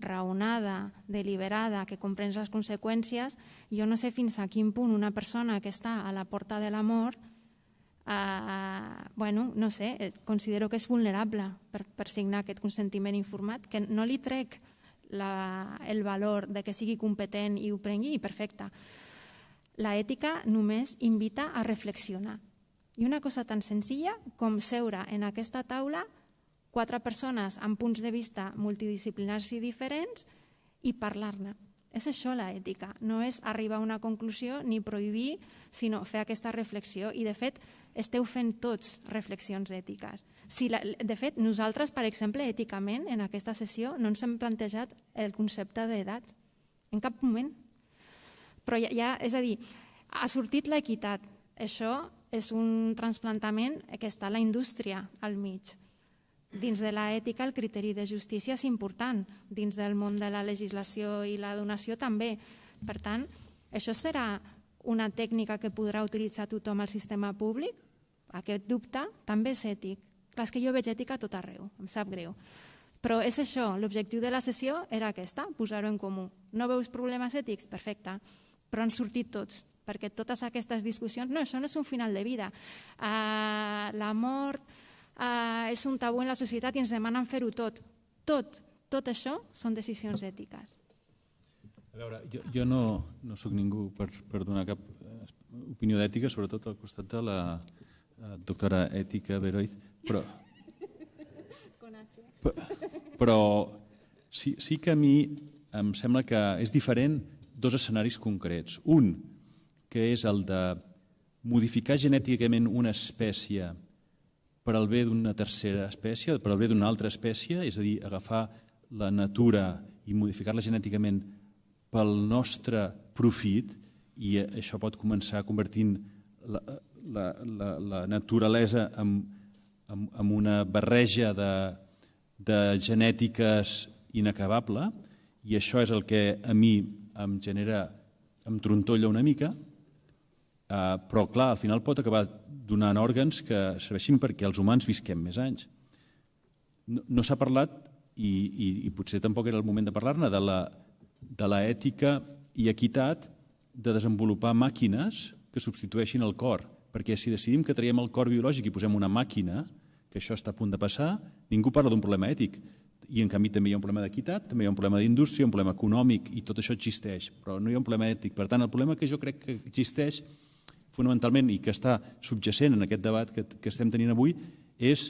raonada, deliberada, que comprens les conseqüències, jo no sé fins a quin punt una persona que està a la porta de la mort, eh, bueno, no sé, eh, considero que és vulnerable per, per signar aquest consentiment informat, que no li trec la, el valor de que sigui competent i ho prengui, i perfecte. La ètica només invita a reflexionar. I una cosa tan senzilla com seure en aquesta taula quatre persones amb punts de vista multidisciplinars i diferents i parlar-ne. És això la ètica, no és arribar a una conclusió ni prohibir, sinó fer aquesta reflexió. I, de fet, esteu fent tots reflexions ètiques. Si la, de fet, nosaltres, per exemple, èticament, en aquesta sessió, no ens hem plantejat el concepte d'edat, en cap moment. Però ja, ja, és a dir, ha sortit l'equitat. Això és un transplantament que està la indústria al mig dins de l'ètica el criteri de justícia és important, dins del món de la legislació i la donació també. Per tant, això serà una tècnica que podrà utilitzar tothom al sistema públic? Aquest dubte també és ètic. Clar, és que jo veig ètica a tot arreu, em sap greu. Però és això, l'objectiu de la sessió era aquesta, posar-ho en comú. No veus problemes ètics? Perfecte. Però han sortit tots. Perquè totes aquestes discussions, no, això no és un final de vida. Uh, la mort uh, és un tabú en la societat i ens demanen fer-ho tot. Tot, tot això són decisions ètiques. A veure, jo, jo no, no sóc ningú per, per donar cap eh, opinió d'ètica, sobretot al costat de la eh, doctora ètica Beroiz, però, però sí, sí que a mi em sembla que és diferent dos escenaris concrets. Un, que és el de modificar genèticament una espècie per al bé d'una tercera espècie, per al bé d'una altra espècie, és a dir, agafar la natura i modificar-la genèticament pel nostre profit, i això pot començar convertint la, la, la, la naturalesa en, en, en una barreja de, de genètiques inacabable, i això és el que a mi em genera, em trontolla una mica, Uh, però, clar, al final pot acabar donant òrgans que serveixin perquè els humans visquem més anys. No, no s'ha parlat, i, i, i potser tampoc era el moment de parlar-ne, de, la, de la ètica i equitat de desenvolupar màquines que substitueixin el cor. Perquè si decidim que traiem el cor biològic i posem una màquina, que això està a punt de passar, ningú parla d'un problema ètic. I en canvi també hi ha un problema d'equitat, també hi ha un problema d'indústria, un problema econòmic, i tot això existeix, però no hi ha un problema ètic. Per tant, el problema que jo crec que existeix fonamentalment i que està subjacent en aquest debat que, que estem tenint avui és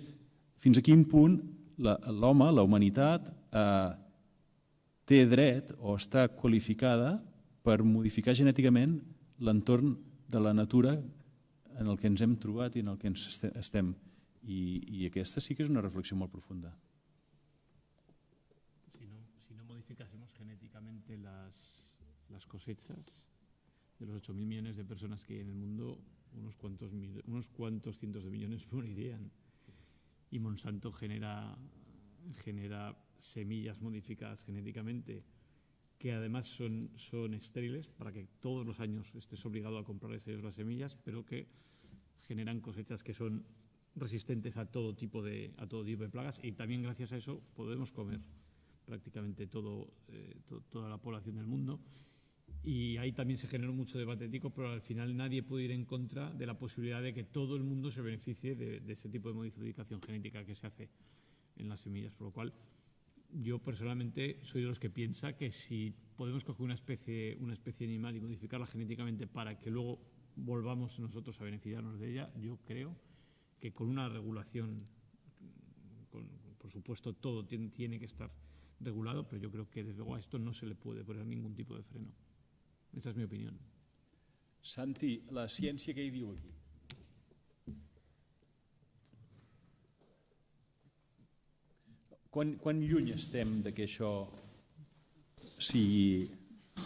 fins a quin punt l'home, la, la humanitat, eh, té dret o està qualificada per modificar genèticament l'entorn de la natura en el que ens hem trobat i en el que ens estem. I, i aquesta sí que és una reflexió molt profunda. Si no, si no modificásemos genéticamente las, las cosechas, de los 8.000 millones de personas que hay en el mundo, unos cuantos, unos cuantos cientos de millones morirían. Y Monsanto genera, genera semillas modificadas genéticamente que además son, son estériles para que todos los años estés obligado a comprarles ellos las semillas, pero que generan cosechas que son resistentes a todo tipo de, a todo tipo de plagas y también gracias a eso podemos comer prácticamente todo, eh, to, toda la población del mundo y ahí también se generó mucho debate ético, pero al final nadie puede ir en contra de la posibilidad de que todo el mundo se beneficie de, de, ese tipo de modificación genética que se hace en las semillas. Por lo cual, yo personalmente soy de los que piensa que si podemos coger una especie, una especie animal y modificarla genéticamente para que luego volvamos nosotros a beneficiarnos de ella, yo creo que con una regulación, con, por supuesto todo tiene, tiene que estar regulado, pero yo creo que desde luego a esto no se le puede poner ningún tipo de freno. Esta és la meva opinió. Santi, la ciència què hi diu aquí? Quan, quan lluny estem de que això sigui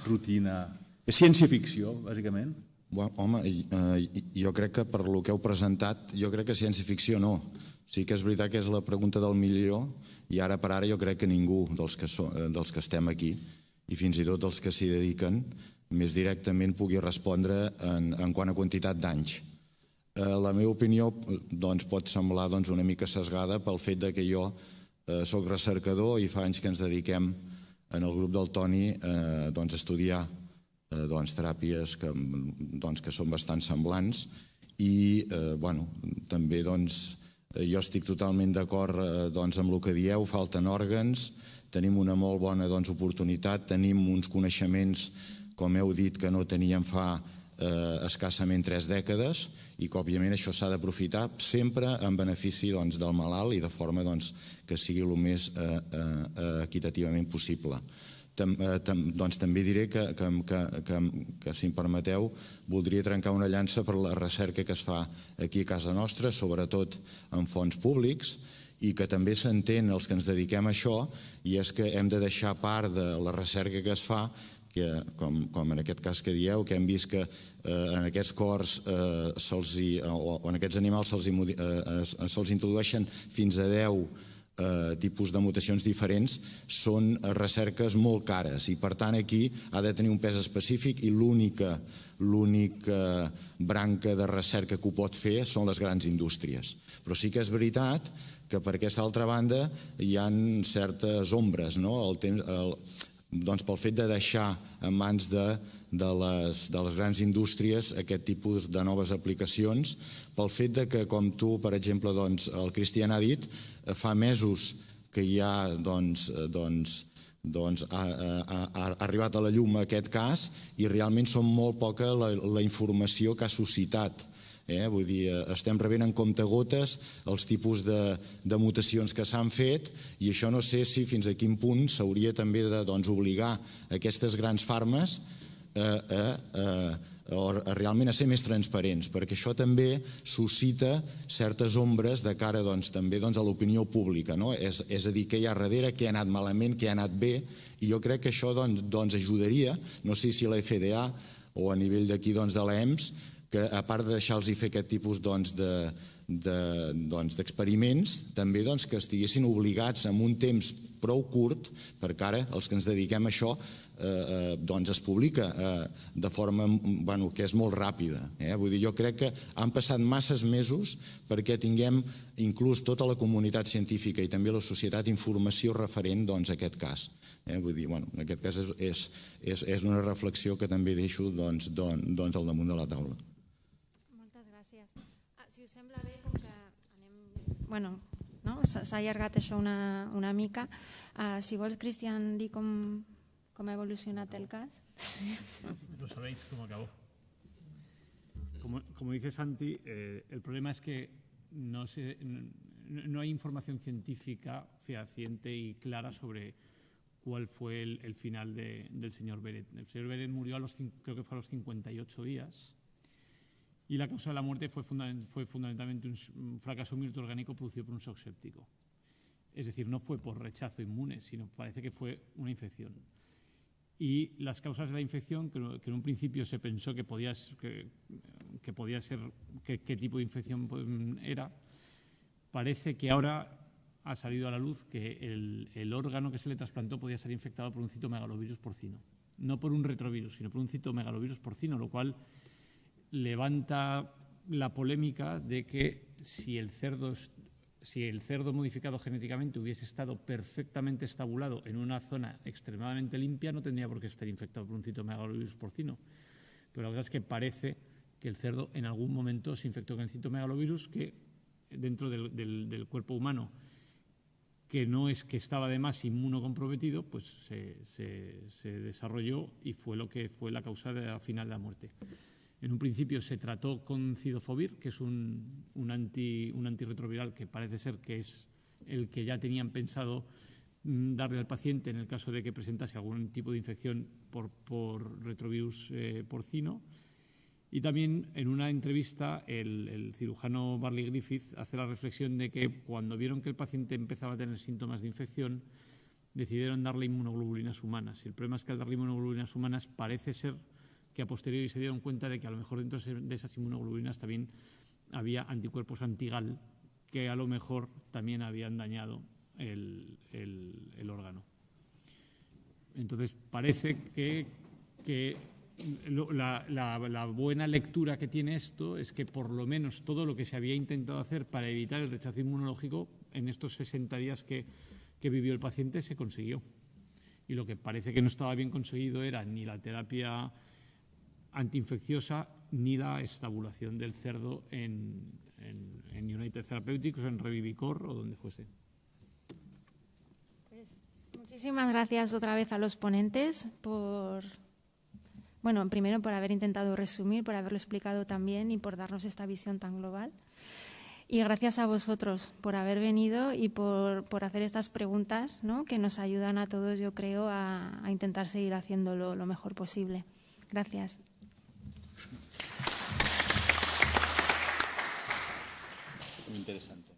rutina? És ciència-ficció, bàsicament? Bueno, home, eh, jo crec que per lo que heu presentat, jo crec que ciència-ficció no. Sí que és veritat que és la pregunta del milió i ara per ara jo crec que ningú dels que, so, eh, dels que estem aquí i fins i tot els que s'hi dediquen més directament pugui respondre en, en quant a quantitat d'anys. Eh, la meva opinió doncs, pot semblar doncs, una mica sesgada pel fet de que jo eh, sóc recercador i fa anys que ens dediquem en el grup del Toni eh, doncs, a estudiar eh, doncs, teràpies que, doncs, que són bastant semblants i eh, bueno, també doncs, jo estic totalment d'acord eh, doncs, amb el que dieu, falten òrgans, tenim una molt bona doncs, oportunitat, tenim uns coneixements com heu dit, que no teníem fa eh, escassament tres dècades i que, òbviament, això s'ha d'aprofitar sempre en benefici doncs, del malalt i de forma doncs, que sigui el més eh, eh, equitativament possible. Tam, eh, tam, doncs, també diré que, que, que, que, que, si em permeteu, voldria trencar una llança per la recerca que es fa aquí a casa nostra, sobretot en fons públics, i que també s'entén els que ens dediquem a això, i és que hem de deixar part de la recerca que es fa que, com, com en aquest cas que dieu, que hem vist que eh, en aquests cors eh, o, en aquests animals se'ls eh, se introdueixen fins a 10 eh, tipus de mutacions diferents, són recerques molt cares i per tant aquí ha de tenir un pes específic i l'única l'única branca de recerca que ho pot fer són les grans indústries. Però sí que és veritat que per aquesta altra banda hi han certes ombres. No? El temps, el, doncs pel fet de deixar en mans de, de, les, de les grans indústries aquest tipus de noves aplicacions, pel fet de que, com tu, per exemple, doncs, el Cristian ha dit, eh, fa mesos que hi ha doncs, eh, doncs, doncs ha, ha, ha arribat a la llum aquest cas i realment són molt poca la, la informació que ha suscitat Eh? Vull dir, eh, estem rebent en compte gotes els tipus de, de mutacions que s'han fet i això no sé si fins a quin punt s'hauria també de doncs, obligar aquestes grans farmes a, a, a, a, realment a ser més transparents, perquè això també suscita certes ombres de cara doncs, també doncs, a l'opinió pública. No? És, és a dir, què hi ha darrere, què ha anat malament, què ha anat bé, i jo crec que això ajudaria, no sé si la FDA o a nivell d'aquí de l'EMS, que a part de deixar-los fer aquest tipus doncs, de, d'experiments, doncs, també doncs, que estiguessin obligats en un temps prou curt, perquè ara els que ens dediquem a això eh, eh, doncs es publica eh, de forma bueno, que és molt ràpida. Eh? Vull dir, jo crec que han passat masses mesos perquè tinguem inclús tota la comunitat científica i també la societat informació referent doncs, a aquest cas. Eh? Vull dir, bueno, en aquest cas és, és, és, és una reflexió que també deixo doncs, doncs, doncs al damunt de la taula. Bueno, no? s'ha allargat això una, una mica. Uh, si vols, Cristian, dir com, com ha evolucionat el cas. Lo sabéis cómo acabó. Como, como dice Santi, eh, el problema es que no, se, no, no, hay información científica fehaciente y clara sobre cuál fue el, el final de, del señor Beret. El señor Beret murió a los, creo que fue a los 58 días y la causa de la muerte fue, fue fundamentalmente un, fracaso multiorgánico producido por un shock séptico. Es decir, no fue por rechazo inmune, sino parece que fue una infección. Y las causas de la infección, que, en un principio se pensó que podía, que, que podía ser qué tipo de infección pues, era, parece que ahora ha salido a la luz que el, el, órgano que se le trasplantó podía ser infectado por un citomegalovirus porcino. No por un retrovirus, sino por un citomegalovirus porcino, lo cual levanta la polémica de que si el cerdo, modificado genéticamente hubiese estado perfectamente estabulado en una zona extremadamente limpia, no tendría por qué estar infectado por un citomegalovirus porcino. Pero la verdad es que parece que el cerdo en algún momento se infectó con el citomegalovirus que dentro del, cuerpo humano que no es que estaba además inmunocomprometido, pues se, se, desarrolló y fue lo que fue la causa de la final de la muerte. En un principio se trató con cidofovir, que es un, un, anti, un antirretroviral que parece ser que es el que ya tenían pensado mm, darle al paciente en el caso de que presentase algún tipo de infección por, por retrovirus eh, porcino. Y también en una entrevista el, el, cirujano Barley Griffith hace la reflexión de que cuando vieron que el paciente empezaba a tener síntomas de infección, decidieron darle inmunoglobulinas humanas. Y el problema es que al darle inmunoglobulinas humanas parece ser que a posteriori se dieron cuenta de que a lo mejor dentro de esas inmunoglobulinas también había anticuerpos antigal que a lo mejor también habían dañado el, el, el órgano. Entonces parece que, que la, la, la, buena lectura que tiene esto es que por lo menos todo lo que se había intentado hacer para evitar el rechazo inmunológico en estos 60 días que, que vivió el paciente se consiguió. Y lo que parece que no estaba bien conseguido era ni la terapia antiinfecciosa ni la estabulación del cerdo en, en, en United Therapeutics en Revivicor o donde fuese. Pues, muchísimas gracias otra vez a los ponentes por, bueno, primero por haber intentado resumir, por haberlo explicado también y por darnos esta visión tan global. Y gracias a vosotros por haber venido y por, por hacer estas preguntas ¿no? que nos ayudan a todos, yo creo, a, a intentar seguir haciéndolo lo mejor posible. Gracias. Muy interesante.